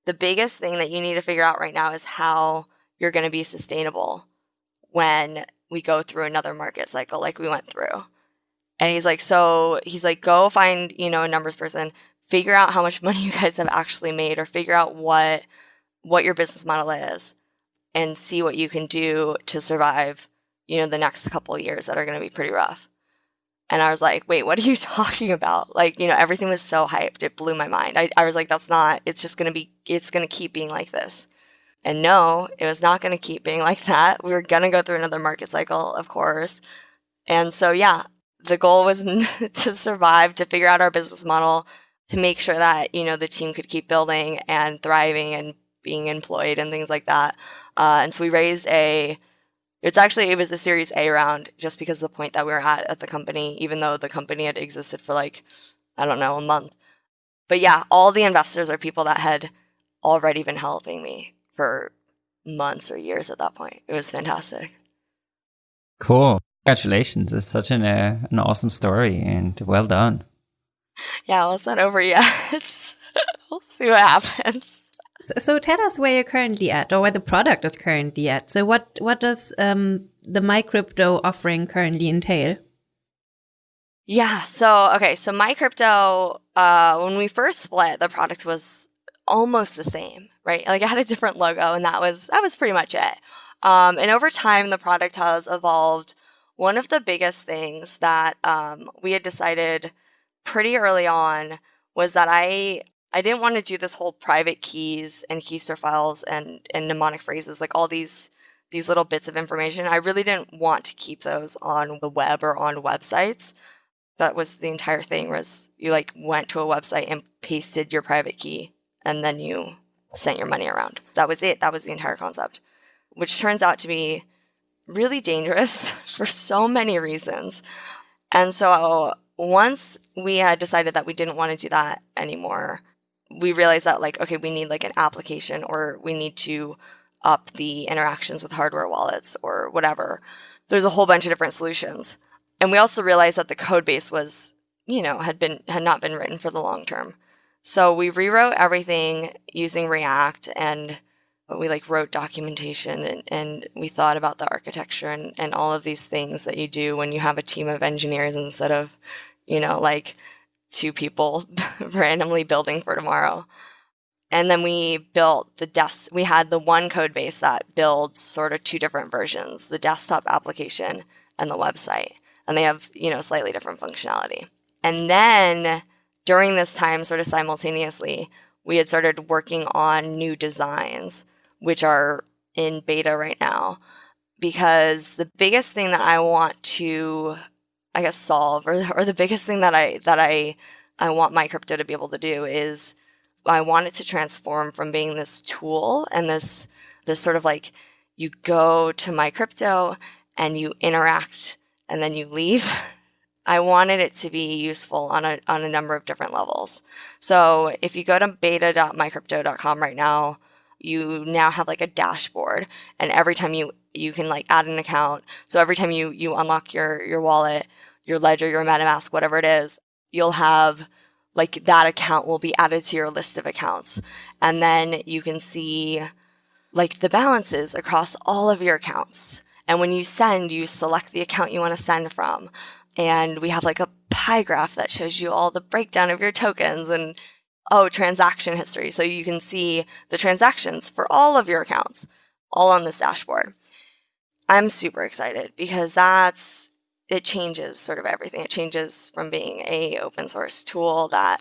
the biggest thing that you need to figure out right now is how you're going to be sustainable when we go through another market cycle like we went through. And he's like, so he's like, go find, you know, a numbers person, figure out how much *laughs* money you guys have actually made or figure out what what your business model is and see what you can do to survive, you know, the next couple years that are going to be pretty rough. And I was like, wait, what are you *laughs* talking about? Like, you know, everything was so hyped. It blew my mind. I, I was like, that's not, it's just going to be, it's going to keep being like this. And no, it was not going to keep being like that. We were going to go through another market cycle, of course. And so, yeah, the goal was *laughs* to survive, to figure out our business model, to make sure that, you know, the team could keep building and thriving and being employed and things like that. Uh, and so we raised a, it's actually, it was a series A round just because of the point that we were at at the company, even though the company had existed for like, I don't know, a month. But yeah, all the investors are people that had already been helping me for months or years at that point. It was fantastic. Cool. Congratulations. It's such an, uh, an awesome story and well done. Yeah, well, it's not over yet. *laughs* *laughs* we'll see what happens. So, so, tell us where you're currently at or where the product is currently at. So what, what does um, the MyCrypto offering currently entail? Yeah. So, okay. So MyCrypto, uh, when we first split, the product was almost the same, right? Like it had a different logo and that was, that was pretty much it. Um, and over time, the product has evolved. One of the biggest things that um, we had decided pretty early on was that I I didn't want to do this whole private keys and keystore files and, and mnemonic phrases, like all these these little bits of information. I really didn't want to keep those on the web or on websites. That was the entire thing was you like went to a website and pasted your private key and then you sent your money around. That was it. That was the entire concept, which turns out to be really dangerous *laughs* for so many reasons. And so once we had decided that we didn't want to do that anymore, we realized that like, okay, we need like an application or we need to up the interactions with hardware wallets or whatever. There's a whole bunch of different solutions. And we also realized that the code base was, you know, had been had not been written for the long term. So we rewrote everything using React and uh, we like wrote documentation and, and we thought about the architecture and, and all of these things that you do when you have a team of engineers instead of, you know, like two people *laughs* randomly building for tomorrow. And then we built the desk. We had the one code base that builds sort of two different versions, the desktop application and the website. And they have, you know, slightly different functionality. And then during this time, sort of simultaneously, we had started working on new designs, which are in beta right now. Because the biggest thing that I want to, I guess, solve, or, or the biggest thing that I that I I want MyCrypto to be able to do is I want it to transform from being this tool and this this sort of like you go to MyCrypto and you interact and then you leave. *laughs* I wanted it to be useful on a, on a number of different levels. So if you go to beta.mycrypto.com right now, you now have like a dashboard and every time you you can like add an account. So every time you you unlock your your wallet, your ledger, your MetaMask, whatever it is, you'll have like that account will be added to your list of accounts. And then you can see like the balances across all of your accounts. And when you send, you select the account you want to send from. And we have like a pie graph that shows you all the breakdown of your tokens and oh, transaction history. So you can see the transactions for all of your accounts all on this dashboard. I'm super excited because that's it changes sort of everything. It changes from being a open source tool that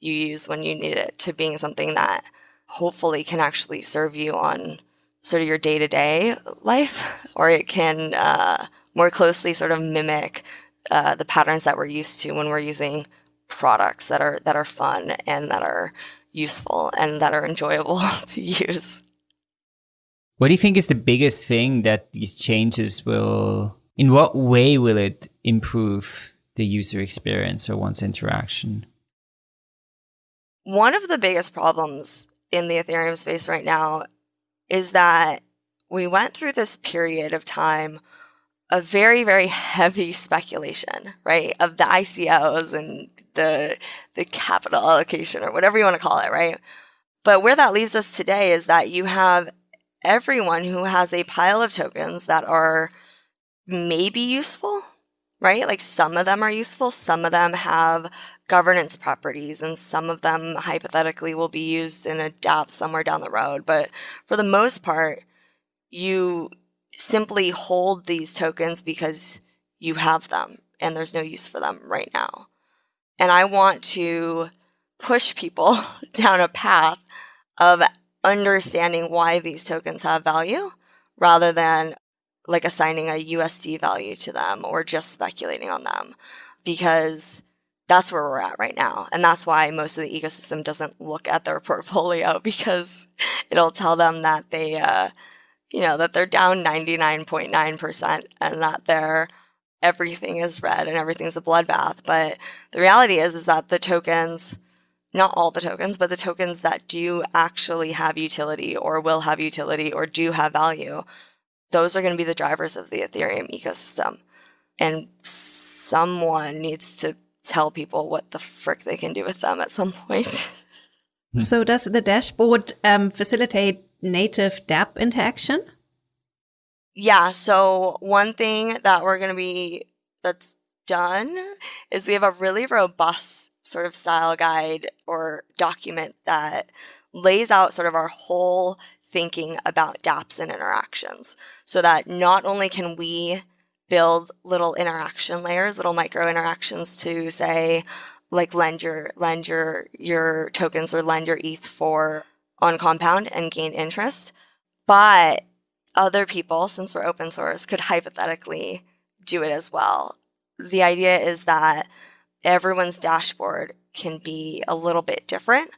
you use when you need it to being something that hopefully can actually serve you on sort of your day to day life, or it can uh, more closely sort of mimic uh, the patterns that we're used to when we're using products that are that are fun and that are useful and that are enjoyable *laughs* to use. What do you think is the biggest thing that these changes will in what way will it improve the user experience or one's interaction? One of the biggest problems in the Ethereum space right now is that we went through this period of time of very, very heavy speculation, right? Of the ICOs and the the capital allocation or whatever you want to call it, right? But where that leaves us today is that you have everyone who has a pile of tokens that are maybe useful, right? Like some of them are useful, some of them have governance properties, and some of them hypothetically will be used in a dApp somewhere down the road. But for the most part, you simply hold these tokens because you have them and there's no use for them right now. And I want to push people *laughs* down a path of understanding why these tokens have value rather than like assigning a USD value to them or just speculating on them because that's where we're at right now. And that's why most of the ecosystem doesn't look at their *laughs* portfolio because it'll tell them that they, uh, you know, that they're down 99.9% and that they're everything is red and everything's a bloodbath. But the reality is, is that the tokens, not all the tokens, but the tokens that do actually have utility or will have utility or do have value those are going to be the drivers of the Ethereum ecosystem. And someone needs to tell people what the frick they can do with them at some *laughs* point. So, does the dashboard um, facilitate native dApp interaction? Yeah. So, one thing that we're going to be that's done is we have a really robust sort of style guide or document that lays out sort of our whole thinking about dApps and interactions so that not only can we build little interaction layers, little micro interactions to say, like lend your lend your your tokens or lend your ETH for on Compound and gain interest. But other people, since we're open source, could hypothetically do it as well. The idea is that everyone's dashboard can be a little bit different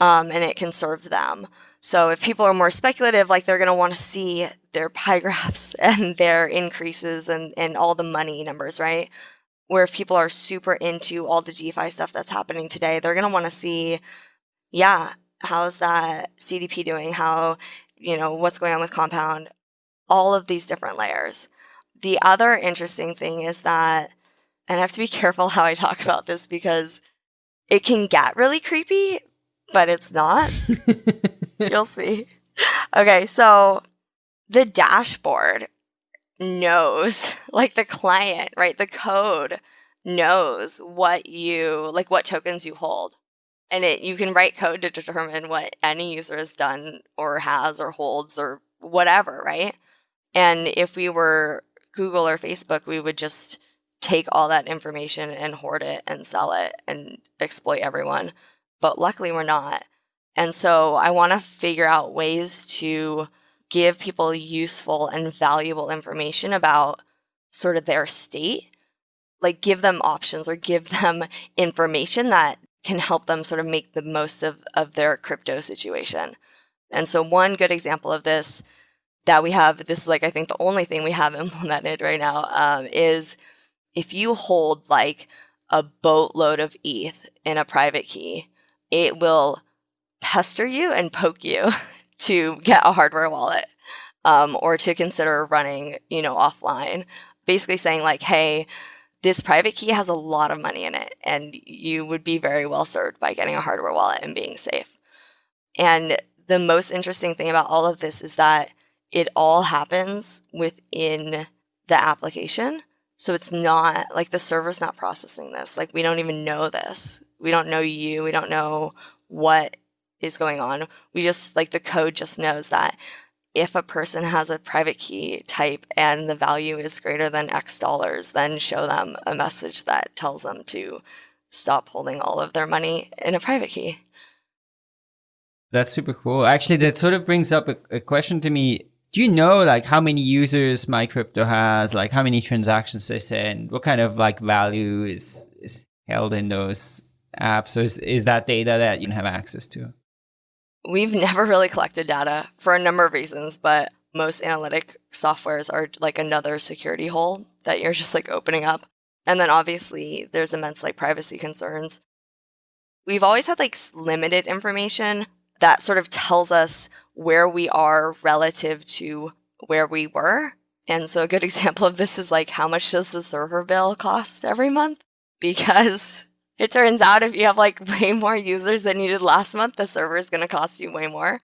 um, and it can serve them. So if people are more speculative, like they're going to want to see their pie *laughs* graphs and their increases and, and all the money numbers, right? Where if people are super into all the DeFi stuff that's happening today, they're going to want to see, yeah, how's that CDP doing? How, you know, what's going on with Compound? All of these different layers. The other interesting thing is that, and I have to be *laughs* careful how I talk about this because it can get really creepy, but it's not. *laughs* You'll see. Okay, so the dashboard knows, *laughs* like the client, right? The code knows what you, like what tokens you hold. And it, you can write code to determine what any user has done or has or holds or whatever, right? And if we were Google or Facebook, we would just take all that information and hoard it and sell it and exploit everyone but luckily we're not. And so I want to figure out ways to give people useful and valuable information about sort of their state, like give them options or give them *laughs* information that can help them sort of make the most of, of their crypto situation. And so one good example of this that we have, this is like, I think the only thing we have *laughs* implemented right now, um, is if you hold like a boatload of ETH in a private key, it will pester you and poke you *laughs* to get a hardware wallet um, or to consider running, you know, offline. Basically saying like, hey, this private key has a lot of money in it, and you would be very well served by getting a hardware wallet and being safe. And the most interesting thing about all of this is that it all happens within the application. So it's not like the server's not processing this. Like we don't even know this. We don't know you. We don't know what is going on. We just like the code just knows that if a person has a private key type and the value is greater than X dollars, then show them a message that tells them to stop holding all of their money in a private key. That's super cool. Actually, that sort of brings up a, a question to me. Do you know like how many users MyCrypto has, like how many transactions they send, what kind of like value is, is held in those apps? So is, is that data that you have access to? We've never really collected data for a number of reasons, but most analytic softwares are like another security hole that you're just like opening up. And then obviously there's immense like privacy concerns. We've always had like limited information that sort of tells us where we are relative to where we were. And so a good *laughs* example of this is like how much does the server bill cost every month? Because it turns out if you have like *laughs* way more users than you did last month, the server is going to cost you way more.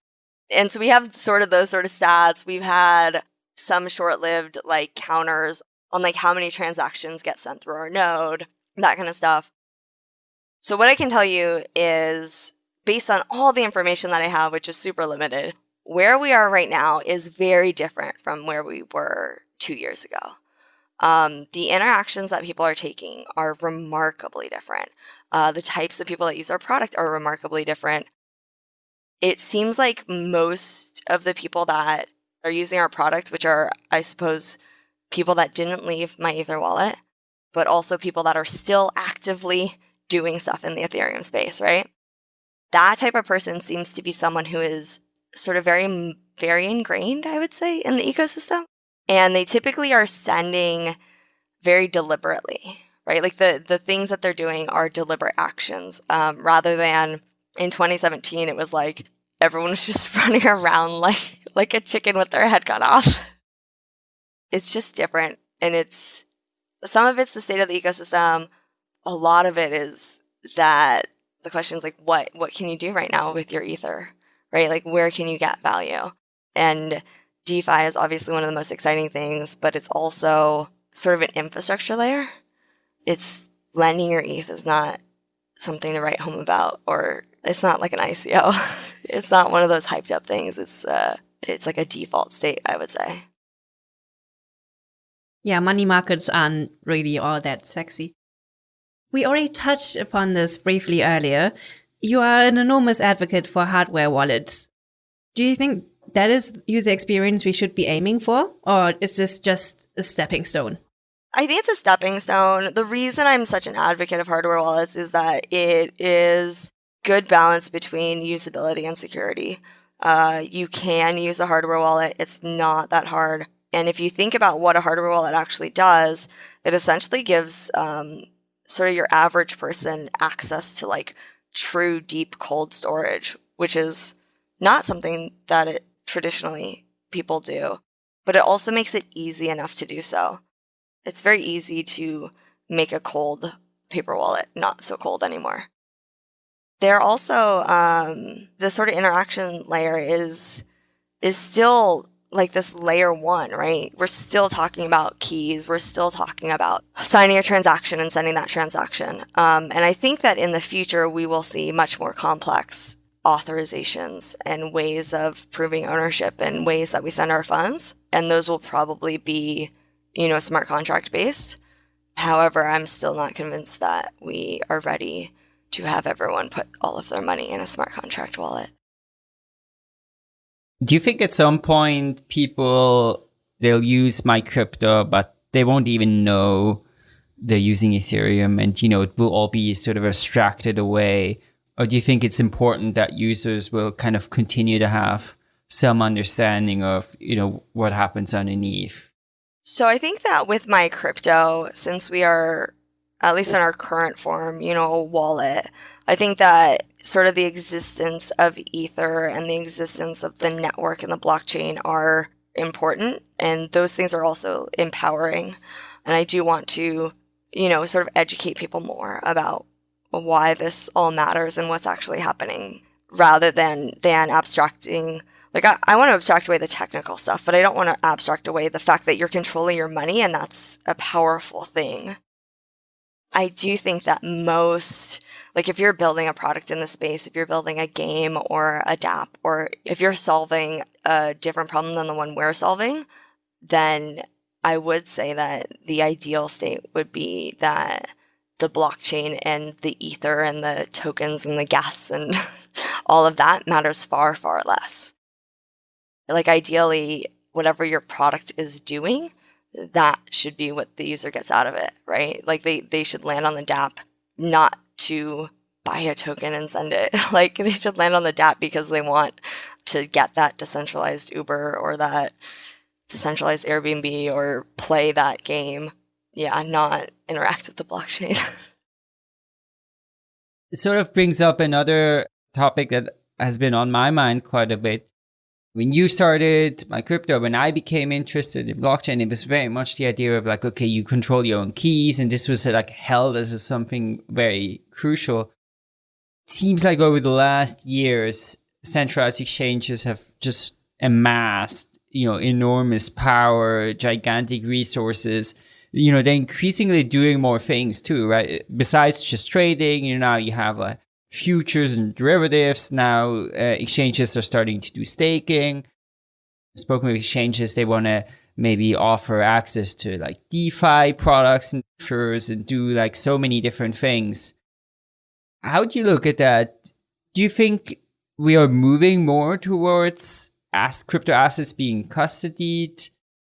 And so we have sort of those sort of stats. We've had some short-lived like counters on like how many transactions get sent through our node, that kind of stuff. So what I can tell you is based on all the information that I have, which is super limited, where we are right now is very different from where we were two years ago. Um, the interactions that people are taking are remarkably different. Uh, the types of people that use our product are remarkably different. It seems like most of the people that are using our product, which are, I suppose, people that didn't leave MyEtherWallet, but also people that are still actively doing stuff in the Ethereum space, right? That type of person seems to be someone who is sort of very, very ingrained, I would say, in the ecosystem. And they typically are sending very deliberately, right? Like the, the things that they're doing are deliberate actions um, rather than in 2017, it was like everyone was *laughs* just running around like, like a chicken with their head cut off. It's just different. And it's some of it's the state of the ecosystem. A lot of it is that the question is like, what, what can you do right now with your ether, right? Like, where can you get value? And DeFi is obviously one of the most exciting things, but it's also sort of an infrastructure layer. It's lending your ETH is not something to write home about, or it's not like an ICO. *laughs* it's not one of those hyped up things. It's uh, it's like a default state, I would say. Yeah, money markets aren't really all that sexy. We already touched upon this briefly earlier. You are an enormous advocate for hardware wallets. Do you think that is user experience we should be aiming for? Or is this just a stepping stone? I think it's a stepping stone. The reason I'm such an advocate of hardware wallets is that it is good balance between usability and security. Uh, you can use a hardware wallet. It's not that hard. And if you think about what a hardware wallet actually does, it essentially gives um, sort of your average person access to like true deep cold storage, which is not something that it traditionally people do, but it also makes it easy enough to do so. It's very easy to make a cold paper wallet not so cold anymore. There also um, the sort of interaction layer is is still like this layer one, right? We're still talking about keys. We're still talking about signing a transaction and sending that transaction. Um, and I think that in the future, we will see much more complex authorizations and ways of proving ownership and ways that we send our funds. And those will probably be, you know, smart contract based. However, I'm still not convinced that we are ready to have everyone put all of their money in a smart contract wallet. Do you think at some point people they'll use MyCrypto, but they won't even know they're using Ethereum, and you know it will all be sort of abstracted away? Or do you think it's important that users will kind of continue to have some understanding of, you know, what happens underneath? So I think that with MyCrypto, since we are at least in our current form, you know, wallet, I think that sort of the existence of Ether and the existence of the network and the blockchain are important. And those things are also empowering. And I do want to, you know, sort of educate people more about why this all matters and what's actually happening rather than, than abstracting. Like, I, I want to abstract away the technical stuff, but I don't want to abstract away the fact that you're controlling your money and that's a powerful thing. I do think that most, like if you're building a product in the space, if you're building a game or a DApp, or if you're solving a different problem than the one we're solving, then I would say that the ideal state would be that the blockchain and the ether and the tokens and the gas and *laughs* all of that matters far, far less. Like ideally, whatever your product is doing, that should be what the user gets out of it, right? Like they, they should land on the DApp not to buy a token and send it. *laughs* like they should land on the DApp because they want to get that decentralized Uber or that decentralized Airbnb or play that game. Yeah, not interact with the blockchain. *laughs* it sort of brings up another topic that has been on my mind quite a bit, when you started MyCrypto, when I became interested in blockchain, it was very much the idea of like, okay, you control your own keys. And this was like held as something very crucial. Seems like over the last years, centralized exchanges have just amassed, you know, enormous power, gigantic resources. You know, they're increasingly doing more things too, right? Besides just trading, you know, now you have like futures and derivatives. Now uh, exchanges are starting to do staking. Spoken with exchanges, they want to maybe offer access to like DeFi products and futures and do like so many different things. How do you look at that? Do you think we are moving more towards as crypto assets being custodied?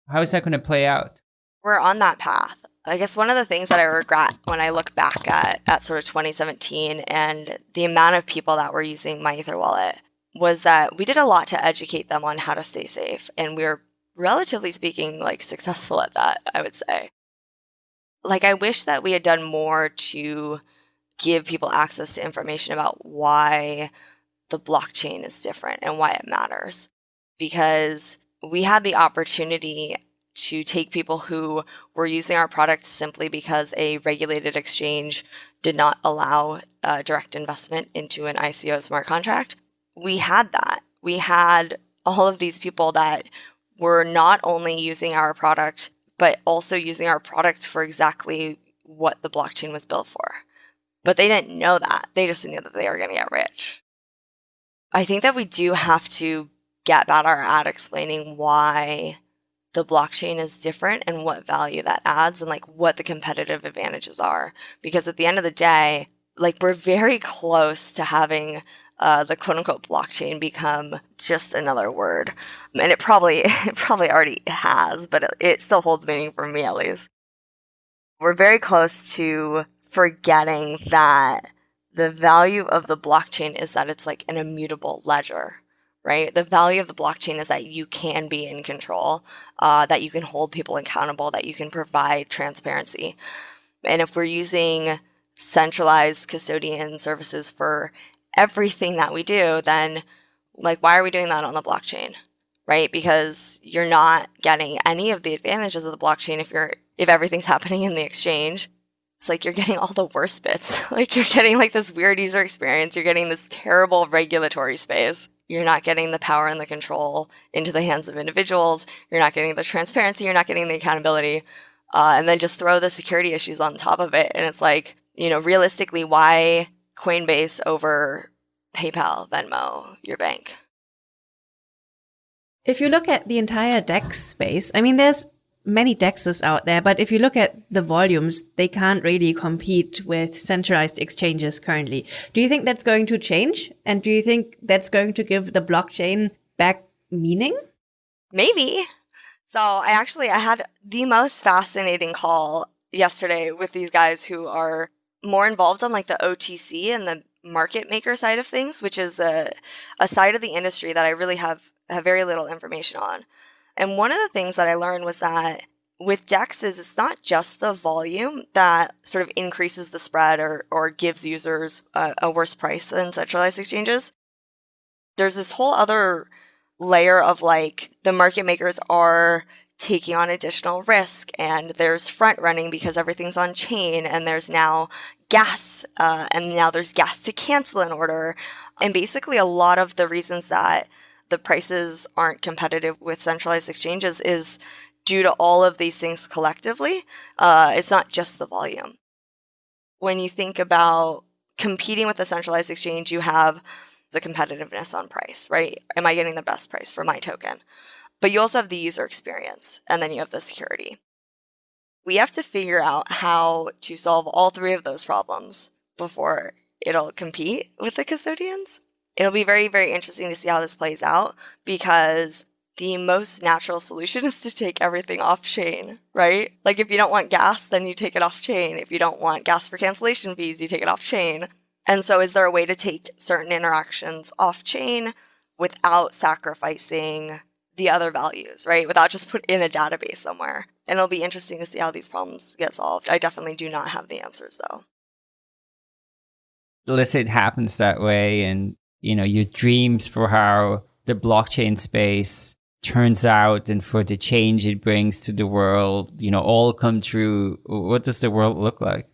How is that going to play out? We're on that path. I guess one of the things that I regret when I look back at, at sort of 2017 and the amount of people that were using MyEtherWallet was that we did a lot to educate them on how to stay safe. And we were relatively speaking like successful at that, I would say. Like I wish that we had done more to give people access to information about why the blockchain is different and why it matters. Because we had the opportunity to take people who were using our product simply because a regulated exchange did not allow uh, direct investment into an ICO smart contract. We had that. We had all of these people that were not only using our product, but also using our product for exactly what the blockchain was built for. But they didn't know that. They just knew that they were going to get rich. I think that we do have to get better at explaining why the blockchain is different and what value that adds and like what the competitive advantages are. Because at the end of the day, like we're very close to having uh, the quote unquote blockchain become just another word. And it probably, *laughs* it probably already has, but it, it still holds meaning for me at least. We're very close to forgetting that the value of the blockchain is that it's like an immutable ledger right? The value of the blockchain is that you can be in control, uh, that you can hold people accountable, that you can provide transparency. And if we're using centralized custodian services for everything that we do, then like, why are we doing that on the blockchain? Right? Because you're not getting any of the advantages of the blockchain if you're, if everything's *laughs* happening in the exchange. It's like you're getting all the worst bits. *laughs* like you're getting like this weird user experience. You're getting this terrible regulatory space you're not getting the power and the control into the hands of individuals. You're not getting the transparency. You're not getting the accountability. Uh, and then just throw the security issues on top of it. And it's like, you know, realistically, why Coinbase over PayPal, Venmo, your bank? If you look at the entire DEX space, I mean, there's many DEXs out there, but if you look at the volumes, they can't really compete with centralized exchanges currently. Do you think that's going to change? And do you think that's going to give the blockchain back meaning? Maybe. So I actually, I had the most fascinating call yesterday with these guys who are more involved on like the OTC and the market maker side of things, which is a, a side of the industry that I really have have very little information on. And one of the things that I learned was that with DEXs, it's not just the volume that sort of increases the spread or, or gives users a, a worse price than centralized exchanges. There's this whole other layer of like the market makers are taking on additional risk and there's front running because everything's on chain and there's now gas uh, and now there's gas to cancel an order and basically a lot of the reasons that the prices aren't competitive with centralized exchanges is due to all of these things collectively. Uh, it's not just the volume. When you think about competing with a centralized exchange, you have the competitiveness on price, right? Am I getting the best price for my token? But you also have the user experience, and then you have the security. We have to figure out how to solve all three of those problems before it'll compete with the custodians. It'll be very, very interesting to see how this plays out because the most natural solution *laughs* is to take everything off chain, right? Like if you don't want gas, then you take it off chain. If you don't want gas for cancellation fees, you take it off chain. And so is there a way to take certain interactions off chain without sacrificing the other values, right? Without just put in a database somewhere. And it'll be interesting to see how these problems get solved. I definitely do not have the answers though. Say it happens that way and you know your dreams for how the blockchain space turns out and for the change it brings to the world, you know, all come true, what does the world look like?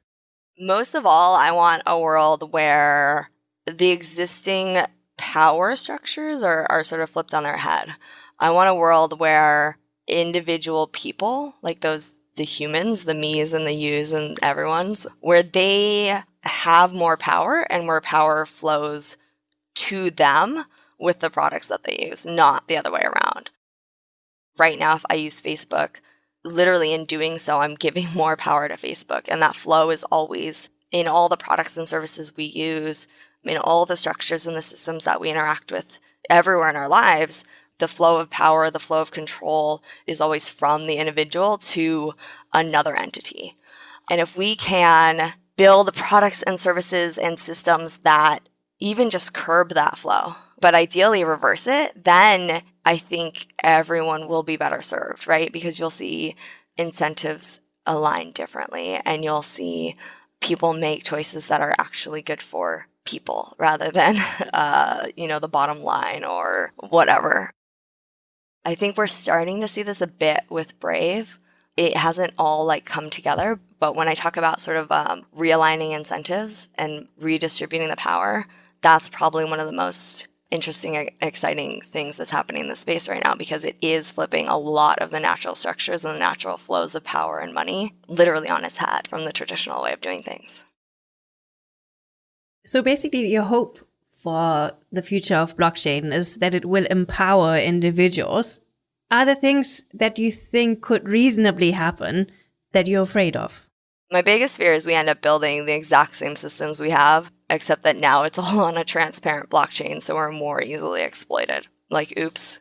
Most of all, I want a world where the existing power structures are, are sort of flipped on their head. I want a world where individual people, like those, the humans, the me's and the you's and everyone's, where they have more power and where power flows to them with the products that they use, not the other way around. Right now, if I use Facebook, literally in doing so, I'm giving *laughs* more power to Facebook. And that flow is always in all the products and services we use, in all the structures and the systems that we interact with everywhere in our lives. The flow of power, the flow of control is always from the individual to another entity. And if we can build the products and services and systems that even just curb that flow, but ideally reverse it, then I think everyone will be better served, right? Because you'll see incentives align differently and you'll see people make choices that are actually good for people rather than, *laughs* uh, you know, the bottom line or whatever. I think we're starting to see this a bit with Brave. It hasn't all like come together, but when I talk about sort of um, realigning incentives and redistributing the power, that's probably one of the most interesting, exciting things that's happening in the space right now because it is flipping a lot of the natural structures and the natural flows of power and money literally on its head from the traditional way of doing things. So basically, your hope for the future of blockchain is that it will empower individuals. Are there things that you think could reasonably happen that you're afraid of? My biggest fear is we end up building the exact same systems we have, except that now it's *laughs* all on a transparent blockchain, so we're more easily exploited. Like, oops.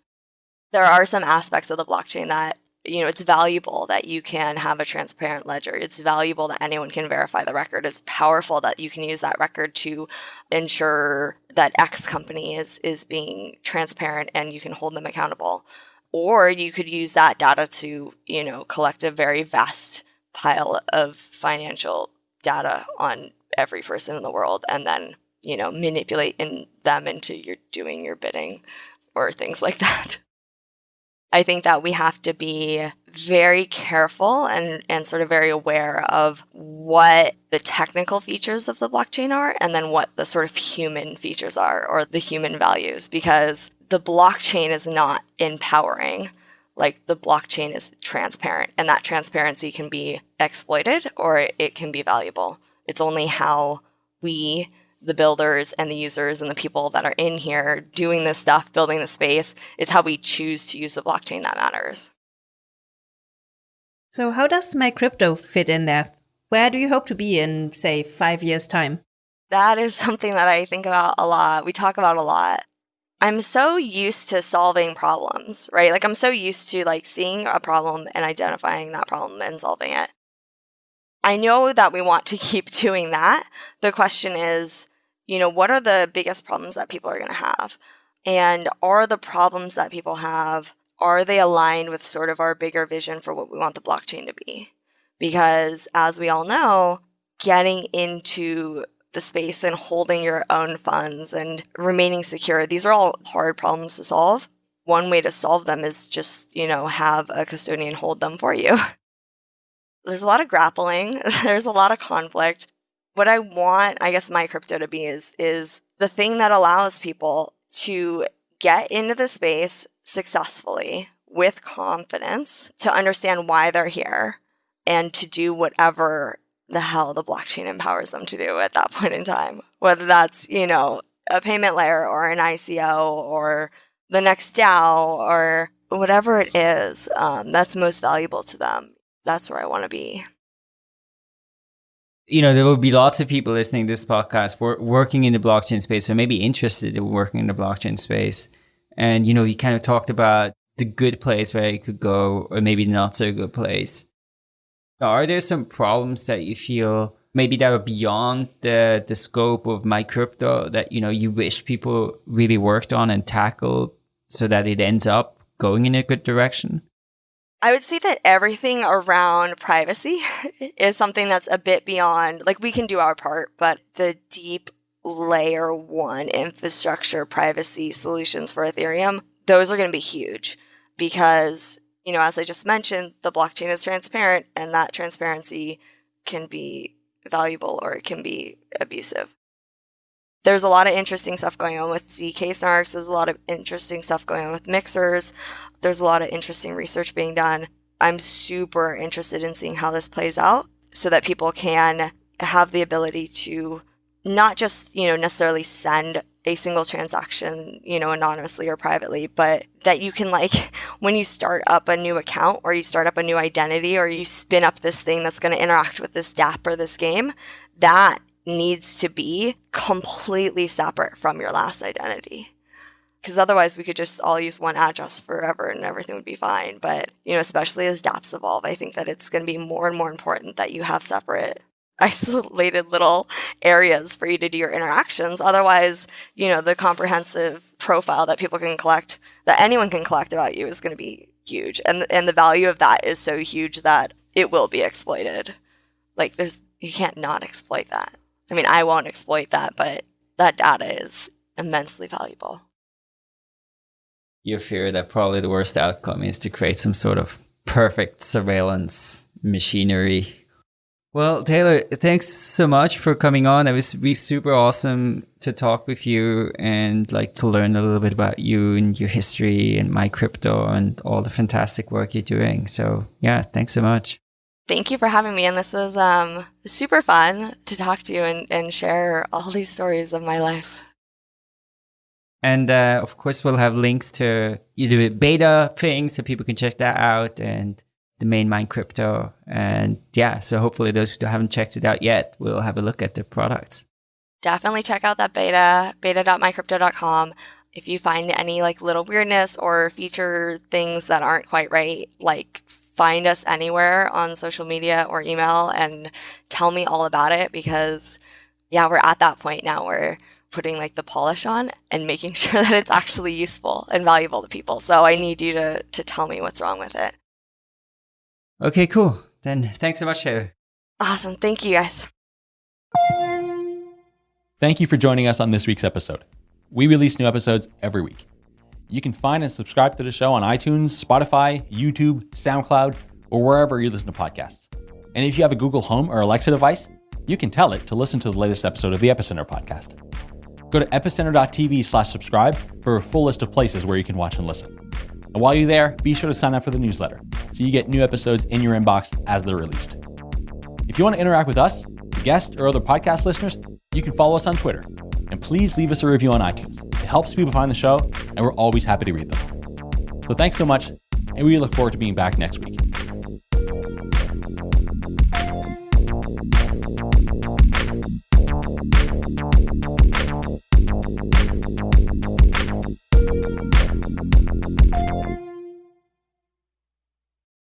There are some aspects of the blockchain that, you know, it's valuable that you can have a transparent ledger. It's valuable that anyone can verify the record. It's powerful that you can use that record to ensure that X company is, is being transparent and you can hold them accountable. Or you could use that data to, you know, collect a very vast pile of financial data on every person in the world and then, you know, manipulate in them into your doing your bidding or things like that. I think that we have to be very careful and, and sort of very aware of what the technical features of the blockchain are and then what the sort of human features are or the human values because the blockchain is not empowering like the blockchain is transparent and that transparency can be exploited or it can be valuable. It's only how we, the builders and the users and the people that are in here doing this stuff, building the space, it's how we choose to use the blockchain that matters. So how does MyCrypto fit in there? Where do you hope to be in, say, five years' time? That is something that I think about a lot. We talk about a lot. I'm so used to solving problems, right? Like I'm so used to like seeing a problem and identifying that problem and solving it. I know that we want to *laughs* keep doing that. The question is, you know, what are the biggest problems that people are going to have? And are the problems that people have, are they aligned with sort of our bigger vision for what we want the blockchain to be? Because as we all know, getting into the space and holding your own funds and remaining secure, these are all hard problems to solve. One way to solve them is just, you know, have a custodian hold them for you. *laughs* There's a lot of grappling. *laughs* There's a lot of conflict. What I want, I guess, MyCrypto to be is, is the thing that allows people to get into the space successfully with confidence to understand why they're here and to do whatever the hell the blockchain empowers them to do at that point in time. Whether that's, you know, a payment layer or an ICO or the next DAO or whatever it is um, that's most valuable to them. That's where I want to be. You know, there will be lots of people listening to this podcast wor- working in the blockchain space or maybe interested in working in the blockchain space. And, you know, you kind of talked about the good place where you could go or maybe not so good place. Are there some problems that you feel maybe that are beyond the, the scope of MyCrypto that, you know, you wish people really worked on and tackled so that it ends up going in a good direction? I would say that everything around privacy *laughs* is something that's a bit beyond, like we can do our part, but the deep layer one infrastructure privacy solutions for Ethereum, those are going to be huge because you know, as I just mentioned, the blockchain is transparent and that transparency can be valuable or it can be abusive. There's a lot of interesting stuff going on with ZK snarks. There's a lot of interesting stuff going on with mixers. There's a lot of interesting research being done. I'm super interested in seeing how this plays out so that people can have the ability to not just, you know, necessarily send a single transaction, you know, anonymously or privately, but that you can like, *laughs* when you start up a new account or you start up a new identity or you spin up this thing that's going to interact with this dApp or this game, that needs to be completely separate from your last identity. Because otherwise, we could just all use one address forever and everything would be fine. But, you know, especially as dApps evolve, I think that it's going to be more and more important that you have separate *laughs* isolated little areas for you to do your interactions. Otherwise, you know, the comprehensive profile that people can collect, that anyone can collect about you is going to be huge. And, and the value of that is so huge that it will be exploited. Like there's, you can't not exploit that. I mean, I won't exploit that, but that data is immensely valuable. You fear that probably the worst outcome is to create some sort of perfect surveillance machinery well, Taylor, thanks so much for coming on. It was really super awesome to talk with you and like to learn a little bit about you and your history and MyCrypto and all the fantastic work you're doing. So yeah, thanks so much. Thank you for having me. And this was um, super fun to talk to you and, and share all these stories of my life. And uh, of course, we'll have links to you do beta thing so people can check that out and the main MyCrypto. And yeah, so hopefully those who haven't checked it out yet will have a look at the products. Definitely check out that beta, beta.mycrypto.com. If you find any like little weirdness or feature things that aren't quite right, like find us anywhere on social media or email and tell me all about it because yeah, we're at that point now where putting like the polish on and making *laughs* sure that it's actually useful and valuable to people. So I need you to to tell me what's wrong with it. Okay, cool. Then thanks so much, Taylor. Awesome. Thank you guys. Thank you for joining us on this week's episode. We release new episodes every week. You can find and subscribe to the show on iTunes, Spotify, YouTube, SoundCloud, or wherever you listen to podcasts. And if you have a Google Home or Alexa device, you can tell it to listen to the latest episode of the Epicenter podcast. Go to epicenter.tv slash subscribe for a full list of places where you can watch and listen. And while you're there, be sure to sign up for the newsletter so you get new episodes in your inbox as they're released. If you want to interact with us, guests, or other podcast listeners, you can follow us on Twitter. And please leave us a review on iTunes. It helps people find the show, and we're always happy to read them. So thanks so much, and we look forward to being back next week.